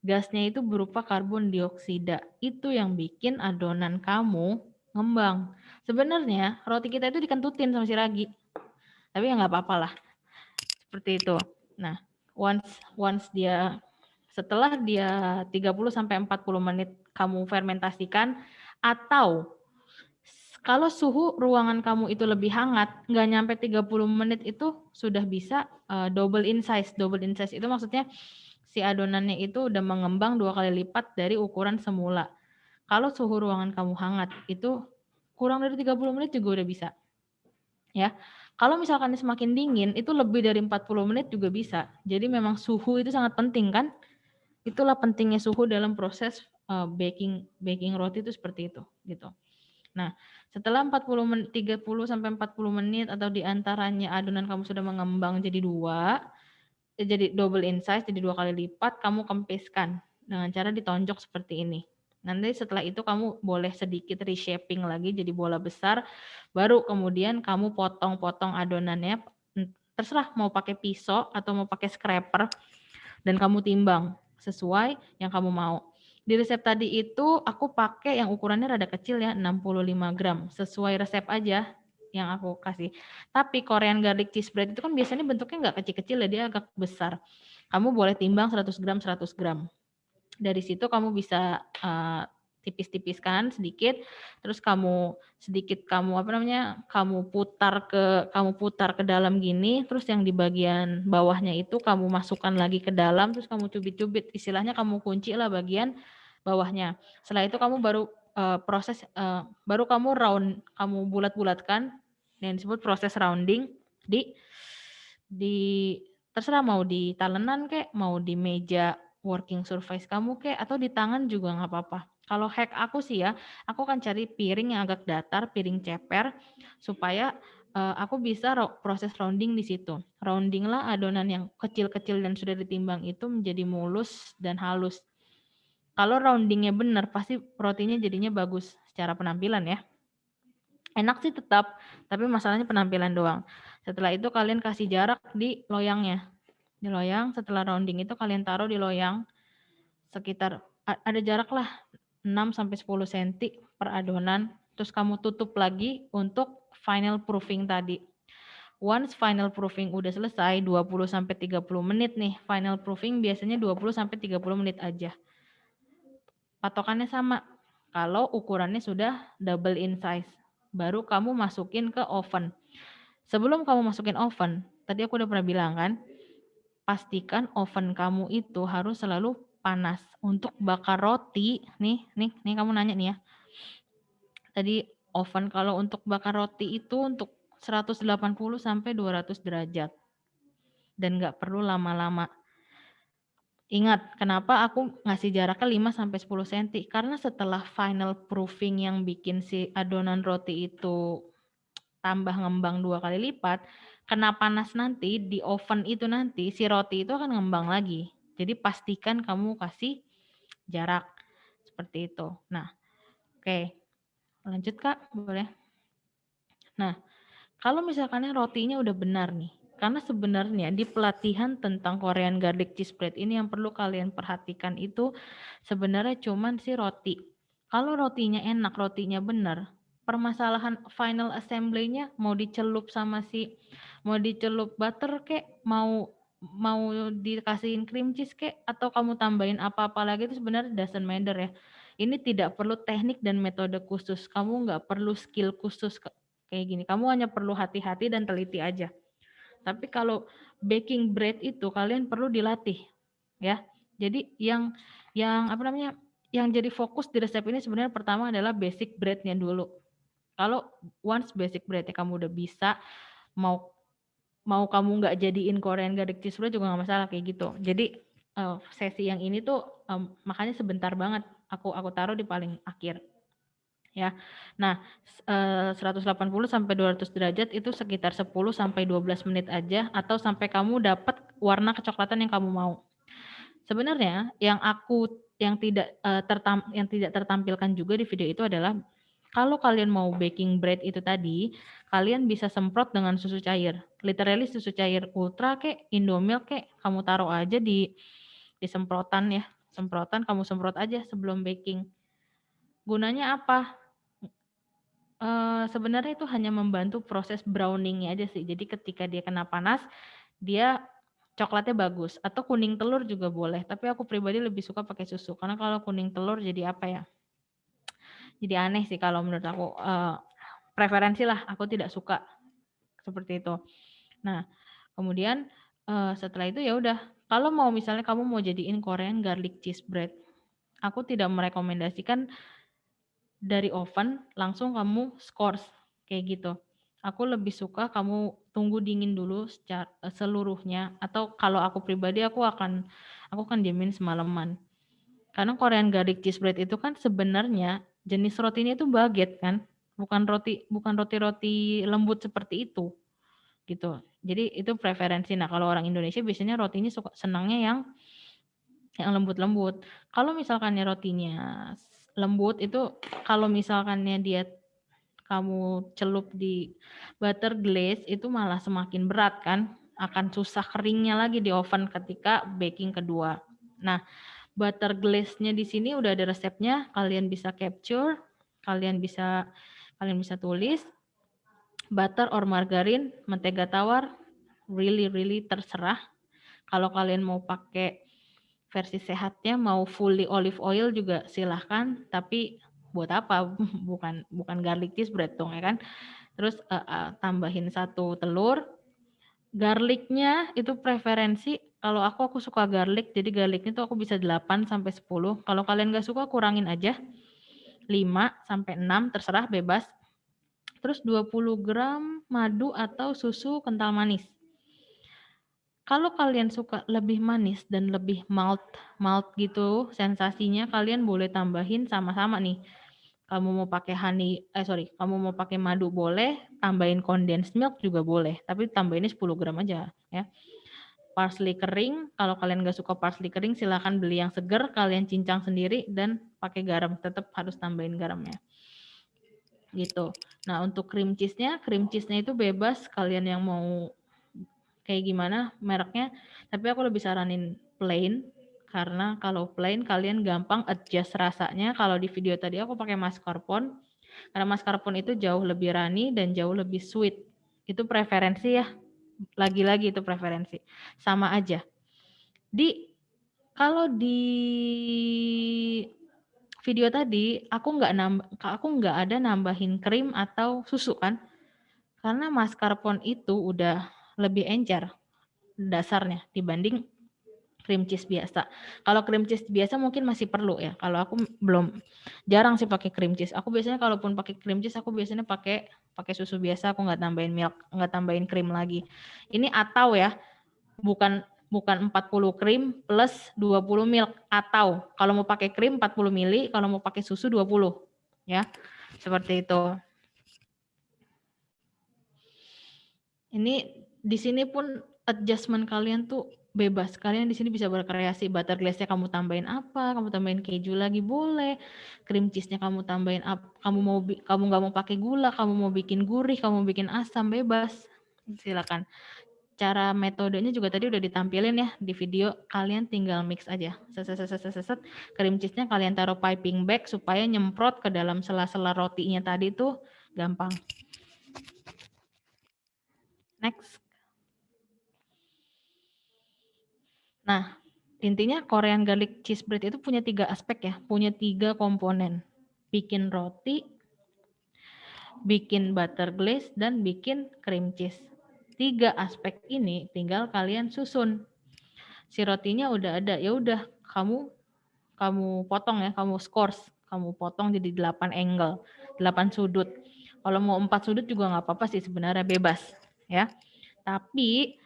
Gasnya itu berupa karbon dioksida. Itu yang bikin adonan kamu ngembang. Sebenarnya roti kita itu dikentutin sama si ragi. Tapi ya nggak apa-apa lah. Seperti itu. Nah, once once dia setelah dia 30 sampai 40 menit kamu fermentasikan atau kalau suhu ruangan kamu itu lebih hangat, nggak nyampe 30 menit itu sudah bisa uh, double in size. Double in size itu maksudnya si adonannya itu udah mengembang dua kali lipat dari ukuran semula. Kalau suhu ruangan kamu hangat, itu kurang dari 30 menit juga udah bisa. Ya. Kalau misalkan semakin dingin, itu lebih dari 40 menit juga bisa. Jadi memang suhu itu sangat penting kan? Itulah pentingnya suhu dalam proses uh, baking baking roti itu seperti itu, gitu. Nah, setelah 40 menit, 30 sampai 40 menit atau di antaranya adonan kamu sudah mengembang jadi dua, eh, jadi double in size, jadi dua kali lipat, kamu kempiskan dengan cara ditonjok seperti ini. Nanti setelah itu kamu boleh sedikit reshaping lagi jadi bola besar, baru kemudian kamu potong-potong adonannya terserah mau pakai pisau atau mau pakai scraper dan kamu timbang sesuai yang kamu mau. Di resep tadi itu aku pakai yang ukurannya rada kecil ya, 65 gram. Sesuai resep aja yang aku kasih. Tapi Korean garlic cheese bread itu kan biasanya bentuknya nggak kecil-kecil ya, dia agak besar. Kamu boleh timbang 100 gram, 100 gram. Dari situ kamu bisa uh, tipis-tipiskan sedikit, terus kamu sedikit kamu apa namanya, kamu putar ke kamu putar ke dalam gini, terus yang di bagian bawahnya itu kamu masukkan lagi ke dalam, terus kamu cubit-cubit, istilahnya kamu kunci lah bagian bawahnya. Setelah itu kamu baru uh, proses, uh, baru kamu round, kamu bulat-bulatkan, yang disebut proses rounding di di terserah mau di talenan kek, mau di meja working surface kamu kek, atau di tangan juga nggak apa-apa. Kalau hack aku sih ya, aku akan cari piring yang agak datar, piring ceper, supaya uh, aku bisa proses rounding di situ. Rounding lah adonan yang kecil-kecil dan sudah ditimbang itu menjadi mulus dan halus. Kalau roundingnya benar, pasti rotinya jadinya bagus secara penampilan ya. Enak sih tetap, tapi masalahnya penampilan doang. Setelah itu kalian kasih jarak di loyangnya. Di loyang, setelah rounding itu kalian taruh di loyang sekitar ada jarak lah 6 sampai 10 cm per adonan. Terus kamu tutup lagi untuk final proofing tadi. Once final proofing udah selesai 20 sampai 30 menit nih. Final proofing biasanya 20 sampai 30 menit aja. Patokannya sama. Kalau ukurannya sudah double in size, baru kamu masukin ke oven. Sebelum kamu masukin oven, tadi aku udah pernah bilang kan, pastikan oven kamu itu harus selalu panas. Untuk bakar roti, nih, nih, nih kamu nanya nih ya. Tadi oven kalau untuk bakar roti itu untuk 180 sampai 200 derajat. Dan nggak perlu lama-lama. Ingat, kenapa aku ngasih jaraknya 5 sampai 10 cm? Karena setelah final proofing yang bikin si adonan roti itu tambah ngembang dua kali lipat, kena panas nanti di oven itu nanti si roti itu akan ngembang lagi. Jadi pastikan kamu kasih jarak seperti itu. Nah, oke. Lanjut Kak, boleh. Nah, kalau misalkan rotinya udah benar nih, karena sebenarnya di pelatihan tentang Korean garlic cheese bread ini yang perlu kalian perhatikan itu sebenarnya cuman si roti. Kalau rotinya enak, rotinya benar, permasalahan final assembly-nya mau dicelup sama si mau dicelup butter kek, mau mau dikasihin cream cheese kek atau kamu tambahin apa-apa lagi itu sebenarnya doesn't matter ya. Ini tidak perlu teknik dan metode khusus. Kamu nggak perlu skill khusus kayak gini. Kamu hanya perlu hati-hati dan teliti aja. Tapi kalau baking bread itu kalian perlu dilatih ya. Jadi yang yang apa namanya? Yang jadi fokus di resep ini sebenarnya pertama adalah basic breadnya dulu. Kalau once basic breadnya kamu udah bisa mau mau kamu nggak jadiin Korean garlic cheese bread juga nggak masalah kayak gitu. Jadi uh, sesi yang ini tuh makanya sebentar banget aku aku taruh di paling akhir ya. Nah, uh, 180 sampai 200 derajat itu sekitar 10 sampai 12 menit aja atau sampai kamu dapat warna kecoklatan yang kamu mau. Sebenarnya yang aku yang tidak uh, tertam yang tidak tertampilkan juga di video itu adalah kalau kalian mau baking bread itu tadi, kalian bisa semprot dengan susu cair. Literally susu cair ultra kek, indomilk kek, kamu taruh aja di di semprotan ya. Semprotan kamu semprot aja sebelum baking. Gunanya apa? Sebenarnya itu hanya membantu proses browningnya aja sih. Jadi ketika dia kena panas, dia coklatnya bagus. Atau kuning telur juga boleh. Tapi aku pribadi lebih suka pakai susu. Karena kalau kuning telur jadi apa ya? jadi aneh sih kalau menurut aku uh, preferensi lah aku tidak suka seperti itu nah kemudian uh, setelah itu ya udah kalau mau misalnya kamu mau jadiin Korean garlic cheese bread aku tidak merekomendasikan dari oven langsung kamu scores kayak gitu aku lebih suka kamu tunggu dingin dulu secara eh, seluruhnya atau kalau aku pribadi aku akan aku akan diamin semalaman karena Korean garlic cheese bread itu kan sebenarnya jenis rotinya itu baget kan, bukan roti bukan roti-roti lembut seperti itu. Gitu. Jadi itu preferensi. Nah, kalau orang Indonesia biasanya rotinya suka senangnya yang yang lembut-lembut. Kalau misalkannya rotinya lembut itu kalau misalkannya dia kamu celup di butter glaze itu malah semakin berat kan akan susah keringnya lagi di oven ketika baking kedua. Nah, butter glaze-nya di sini udah ada resepnya, kalian bisa capture, kalian bisa kalian bisa tulis butter or margarin, mentega tawar, really really terserah. Kalau kalian mau pakai versi sehatnya mau fully olive oil juga silahkan, tapi buat apa? Bukan bukan garlic cheese bread dong ya kan. Terus uh, uh, tambahin satu telur, Garlicnya itu preferensi, kalau aku aku suka garlic, jadi garlicnya itu aku bisa 8 sampai 10. Kalau kalian nggak suka kurangin aja. 5 sampai 6 terserah bebas. Terus 20 gram madu atau susu kental manis. Kalau kalian suka lebih manis dan lebih malt malt gitu sensasinya, kalian boleh tambahin sama-sama nih kamu mau pakai honey, eh sorry, kamu mau pakai madu boleh, tambahin condensed milk juga boleh, tapi tambahinnya 10 gram aja ya. Parsley kering, kalau kalian nggak suka parsley kering, silahkan beli yang seger, kalian cincang sendiri dan pakai garam, tetap harus tambahin garamnya. Gitu. Nah untuk cream cheese-nya, cream cheese-nya itu bebas, kalian yang mau kayak gimana mereknya, tapi aku lebih saranin plain, karena kalau plain kalian gampang adjust rasanya. Kalau di video tadi aku pakai mascarpone, karena mascarpone itu jauh lebih runny dan jauh lebih sweet. Itu preferensi ya. Lagi-lagi itu preferensi. Sama aja. Di kalau di video tadi aku nggak nambah aku nggak ada nambahin krim atau susu kan karena mascarpone itu udah lebih encer dasarnya dibanding cream cheese biasa. Kalau cream cheese biasa mungkin masih perlu ya. Kalau aku belum jarang sih pakai cream cheese. Aku biasanya kalaupun pakai cream cheese aku biasanya pakai pakai susu biasa, aku nggak tambahin milk, nggak tambahin krim lagi. Ini atau ya, bukan bukan 40 krim plus 20 milk atau kalau mau pakai krim 40 mili, kalau mau pakai susu 20 ya. Seperti itu. Ini di sini pun adjustment kalian tuh bebas. Kalian di sini bisa berkreasi. Butter glaze-nya kamu tambahin apa? Kamu tambahin keju lagi boleh. Cream cheese-nya kamu tambahin apa? Kamu mau kamu nggak mau pakai gula, kamu mau bikin gurih, kamu mau bikin asam bebas. Silakan. Cara metodenya juga tadi udah ditampilin ya di video. Kalian tinggal mix aja. Seset seset seset seset. Cream cheese-nya kalian taruh piping bag supaya nyemprot ke dalam sela-sela rotinya tadi tuh gampang. Next. Nah, intinya Korean garlic cheese bread itu punya tiga aspek ya, punya tiga komponen. Bikin roti, bikin butter glaze, dan bikin cream cheese. Tiga aspek ini tinggal kalian susun. Si rotinya udah ada, ya udah kamu kamu potong ya, kamu scores, kamu potong jadi 8 angle, 8 sudut. Kalau mau 4 sudut juga nggak apa-apa sih sebenarnya bebas ya. Tapi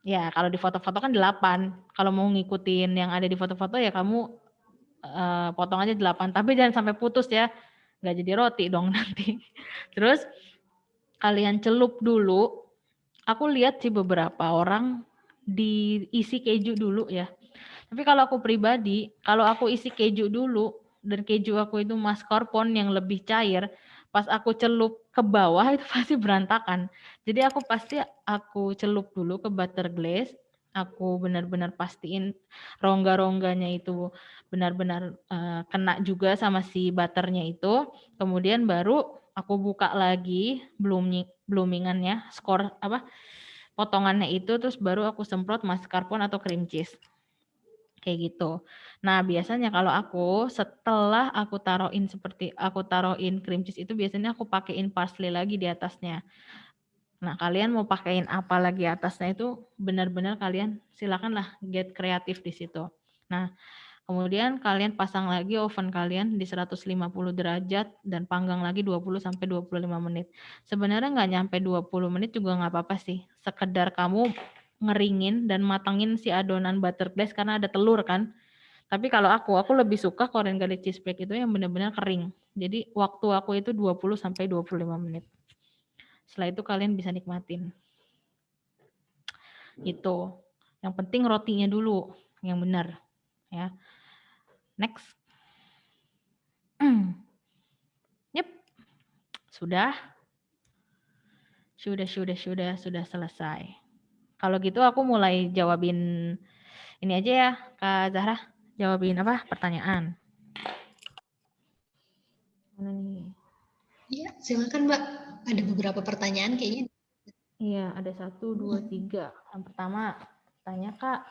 Ya, kalau di foto-foto kan 8. Kalau mau ngikutin yang ada di foto-foto ya kamu uh, potong aja 8. Tapi jangan sampai putus ya. Nggak jadi roti dong nanti. Terus kalian celup dulu. Aku lihat sih beberapa orang diisi keju dulu ya. Tapi kalau aku pribadi, kalau aku isi keju dulu dan keju aku itu mascarpone yang lebih cair, pas aku celup ke bawah itu pasti berantakan. Jadi aku pasti aku celup dulu ke butter glaze, aku benar-benar pastiin rongga-rongganya itu benar-benar uh, kena juga sama si butternya itu. Kemudian baru aku buka lagi blooming bloomingannya, skor apa potongannya itu terus baru aku semprot mascarpone atau cream cheese kayak gitu. Nah, biasanya kalau aku setelah aku taruhin seperti aku taruhin cream cheese itu biasanya aku pakaiin parsley lagi di atasnya. Nah, kalian mau pakaiin apa lagi atasnya itu benar-benar kalian silakanlah get kreatif di situ. Nah, kemudian kalian pasang lagi oven kalian di 150 derajat dan panggang lagi 20 sampai 25 menit. Sebenarnya nggak nyampe 20 menit juga nggak apa-apa sih. Sekedar kamu ngeringin dan matangin si adonan butter glaze karena ada telur kan. Tapi kalau aku, aku lebih suka Korean garlic cheese bread itu yang benar-benar kering. Jadi waktu aku itu 20 sampai 25 menit. Setelah itu kalian bisa nikmatin. Itu. Yang penting rotinya dulu yang benar, ya. Next. yep. Sudah. Sudah, sudah, sudah, sudah selesai. Kalau gitu aku mulai jawabin ini aja ya, Kak Zahra. Jawabin apa? Pertanyaan.
Mana nih? Iya, silakan Mbak. Ada beberapa pertanyaan kayaknya.
Iya, ada satu, dua, tiga. Yang pertama, tanya Kak,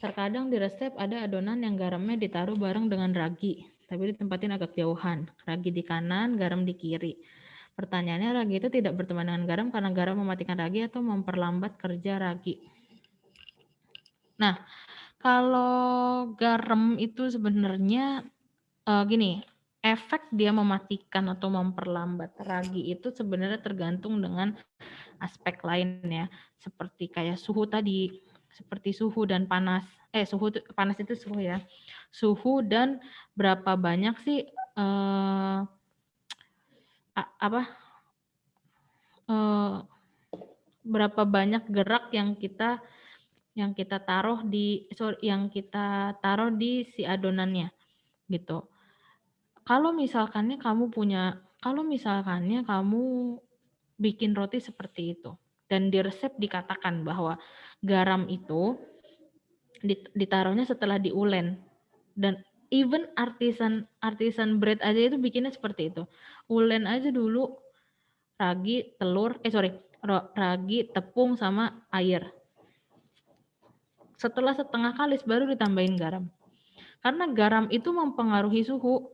terkadang di resep ada adonan yang garamnya ditaruh bareng dengan ragi, tapi ditempatin agak jauhan. Ragi di kanan, garam di kiri. Pertanyaannya, ragi itu tidak berteman dengan garam karena garam mematikan ragi atau memperlambat kerja ragi. Nah, kalau garam itu sebenarnya uh, gini, efek dia mematikan atau memperlambat ragi itu sebenarnya tergantung dengan aspek lain ya, seperti kayak suhu tadi, seperti suhu dan panas. Eh, suhu panas itu suhu ya. Suhu dan berapa banyak sih eh, apa eh, berapa banyak gerak yang kita yang kita taruh di sorry, yang kita taruh di si adonannya gitu. Kalau misalkannya kamu punya kalau misalkannya kamu bikin roti seperti itu. Dan di resep dikatakan bahwa garam itu ditaruhnya setelah diulen. Dan even artisan artisan bread aja itu bikinnya seperti itu. Ulen aja dulu ragi, telur, eh sorry, ragi, tepung sama air. Setelah setengah kalis baru ditambahin garam. Karena garam itu mempengaruhi suhu.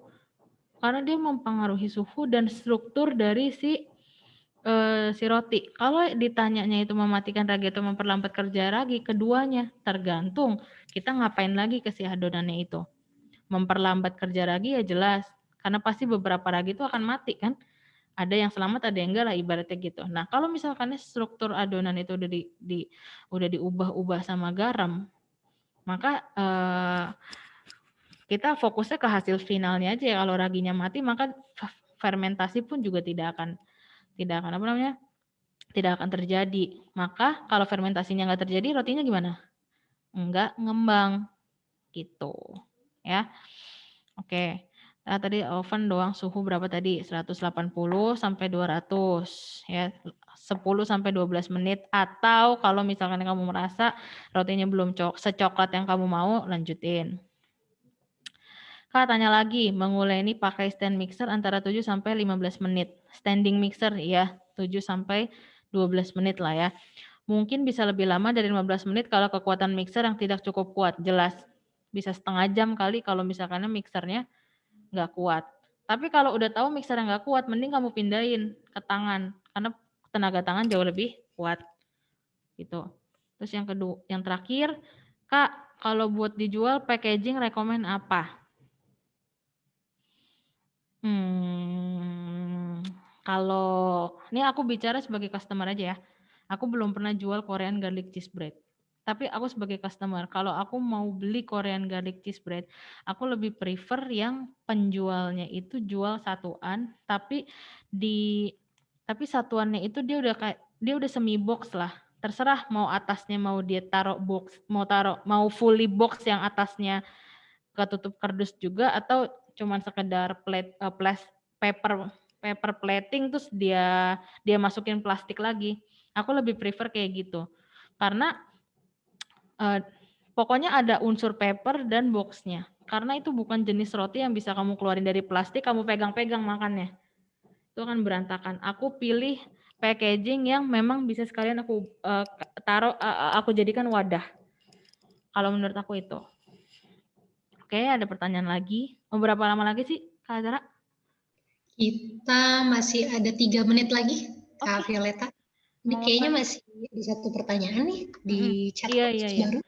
Karena dia mempengaruhi suhu dan struktur dari si uh, si roti. Kalau ditanyanya itu mematikan ragi atau memperlambat kerja ragi, keduanya tergantung kita ngapain lagi ke si adonannya itu. Memperlambat kerja ragi ya jelas, karena pasti beberapa ragi itu akan mati kan. Ada yang selamat, ada yang enggak lah ibaratnya gitu. Nah kalau misalkan struktur adonan itu udah di, di udah diubah-ubah sama garam, maka uh, kita fokusnya ke hasil finalnya aja. Kalau raginya mati, maka fermentasi pun juga tidak akan tidak akan apa namanya tidak akan terjadi maka kalau fermentasinya nggak terjadi rotinya gimana nggak ngembang gitu ya oke nah, tadi oven doang suhu berapa tadi 180 sampai 200 ya 10 sampai 12 menit atau kalau misalkan kamu merasa rotinya belum secoklat yang kamu mau lanjutin Kak tanya lagi, menguleni pakai stand mixer antara 7 sampai 15 menit. Standing mixer ya, 7 sampai 12 menit lah ya. Mungkin bisa lebih lama dari 15 menit kalau kekuatan mixer yang tidak cukup kuat. Jelas bisa setengah jam kali kalau misalkan mixernya nggak kuat. Tapi kalau udah tahu mixer yang nggak kuat, mending kamu pindahin ke tangan karena tenaga tangan jauh lebih kuat. Gitu. Terus yang kedua, yang terakhir, Kak, kalau buat dijual packaging rekomend apa? Hmm, kalau ini aku bicara sebagai customer aja ya. Aku belum pernah jual Korean garlic cheese bread. Tapi aku sebagai customer, kalau aku mau beli Korean garlic cheese bread, aku lebih prefer yang penjualnya itu jual satuan, tapi di tapi satuannya itu dia udah kayak dia udah semi box lah. Terserah mau atasnya mau dia taruh box, mau taruh mau fully box yang atasnya ketutup kardus juga atau cuman sekedar plate uh, plas, paper paper plating terus dia dia masukin plastik lagi. Aku lebih prefer kayak gitu. Karena uh, pokoknya ada unsur paper dan boxnya. Karena itu bukan jenis roti yang bisa kamu keluarin dari plastik, kamu pegang-pegang makannya. Itu akan berantakan. Aku pilih packaging yang memang bisa sekalian aku uh, taruh, uh, aku jadikan wadah. Kalau menurut aku itu. Oke, ada pertanyaan lagi. Mau berapa lama lagi sih, Kak Zara?
Kita masih ada tiga menit lagi, Kak okay. Violeta. Ini kayaknya masih di satu pertanyaan nih di chat
iya, iya, iya. baru.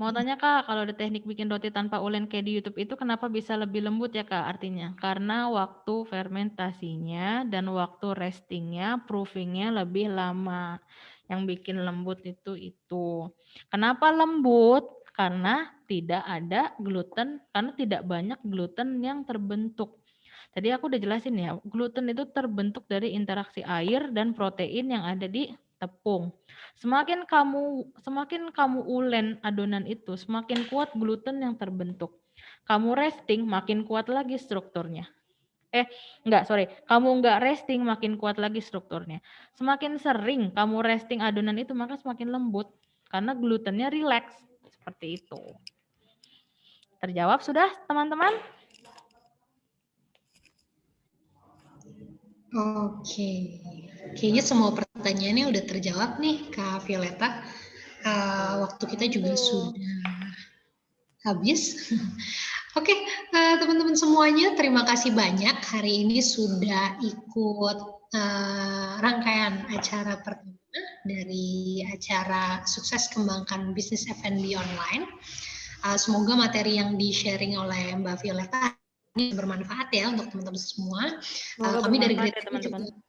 Mau tanya Kak, kalau ada teknik bikin roti tanpa ulen kayak di YouTube itu kenapa bisa lebih lembut ya Kak artinya? Karena waktu fermentasinya dan waktu restingnya, proofingnya lebih lama. Yang bikin lembut itu itu. Kenapa lembut? Karena tidak ada gluten karena tidak banyak gluten yang terbentuk. Tadi aku udah jelasin ya, gluten itu terbentuk dari interaksi air dan protein yang ada di tepung. Semakin kamu semakin kamu ulen adonan itu, semakin kuat gluten yang terbentuk. Kamu resting, makin kuat lagi strukturnya. Eh, enggak, sorry. Kamu enggak resting, makin kuat lagi strukturnya. Semakin sering kamu resting adonan itu, maka semakin lembut. karena glutennya rileks, seperti itu. Terjawab sudah teman-teman?
Oke, kayaknya semua pertanyaannya udah terjawab nih Kak Violeta. Uh, waktu kita juga sudah habis. Oke, uh, teman-teman semuanya, terima kasih banyak hari ini sudah ikut uh, rangkaian acara pertama dari acara sukses kembangkan bisnis F&B online. Uh, semoga materi yang di-sharing oleh Mbak Violeta bermanfaat ya untuk teman-teman semua. Uh, kami dari Great ya, teman -teman. Juga,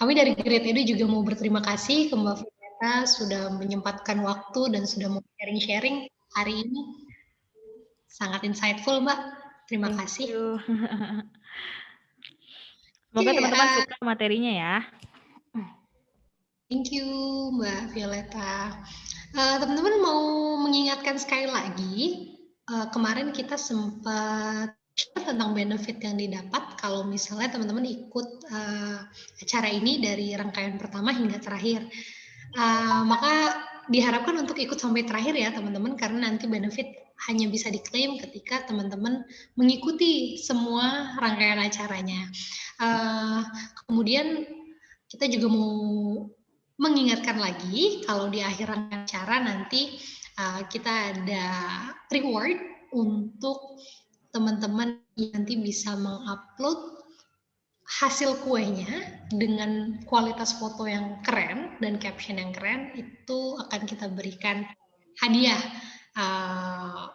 kami dari Great Edu juga mau berterima kasih ke Mbak Violeta sudah menyempatkan waktu dan sudah mau sharing-sharing hari ini. Sangat insightful, Mbak. Terima Thank kasih.
Semoga teman-teman yeah. suka materinya ya.
Thank you, Mbak Violeta. Eh, teman-teman uh, mau mengingatkan sekali lagi, uh, kemarin kita sempat tentang benefit yang didapat kalau misalnya teman-teman ikut uh, acara ini dari rangkaian pertama hingga terakhir. Uh, maka diharapkan untuk ikut sampai terakhir ya teman-teman karena nanti benefit hanya bisa diklaim ketika teman-teman mengikuti semua rangkaian acaranya. Uh, kemudian kita juga mau mengingatkan lagi kalau di akhir rangkaian acara nanti uh, kita ada reward untuk teman-teman yang nanti bisa mengupload hasil kuenya dengan kualitas foto yang keren dan caption yang keren itu akan kita berikan hadiah uh,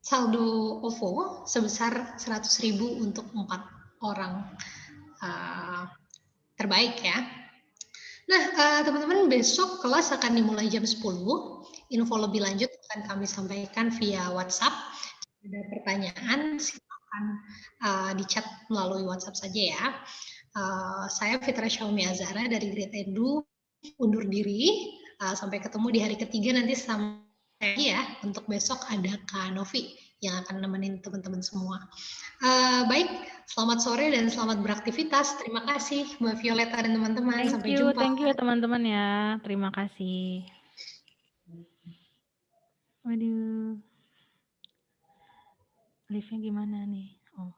saldo OVO sebesar 100.000 untuk empat orang uh, terbaik ya. Nah, uh, teman-teman besok kelas akan dimulai jam 10. Info lebih lanjut akan kami sampaikan via WhatsApp. Ada pertanyaan, silakan uh, di chat melalui WhatsApp saja ya. Uh, saya Fitra Xiaomi Azara dari Great Edu undur diri. Uh, sampai ketemu di hari ketiga nanti sama ya. Untuk besok ada Kak Novi yang akan nemenin teman-teman semua. Uh, baik, selamat sore dan selamat beraktivitas. Terima kasih Mbak Violeta dan teman-teman.
Sampai you, jumpa. Thank you teman-teman ya. Terima kasih. Waduh. Live-nya gimana nih?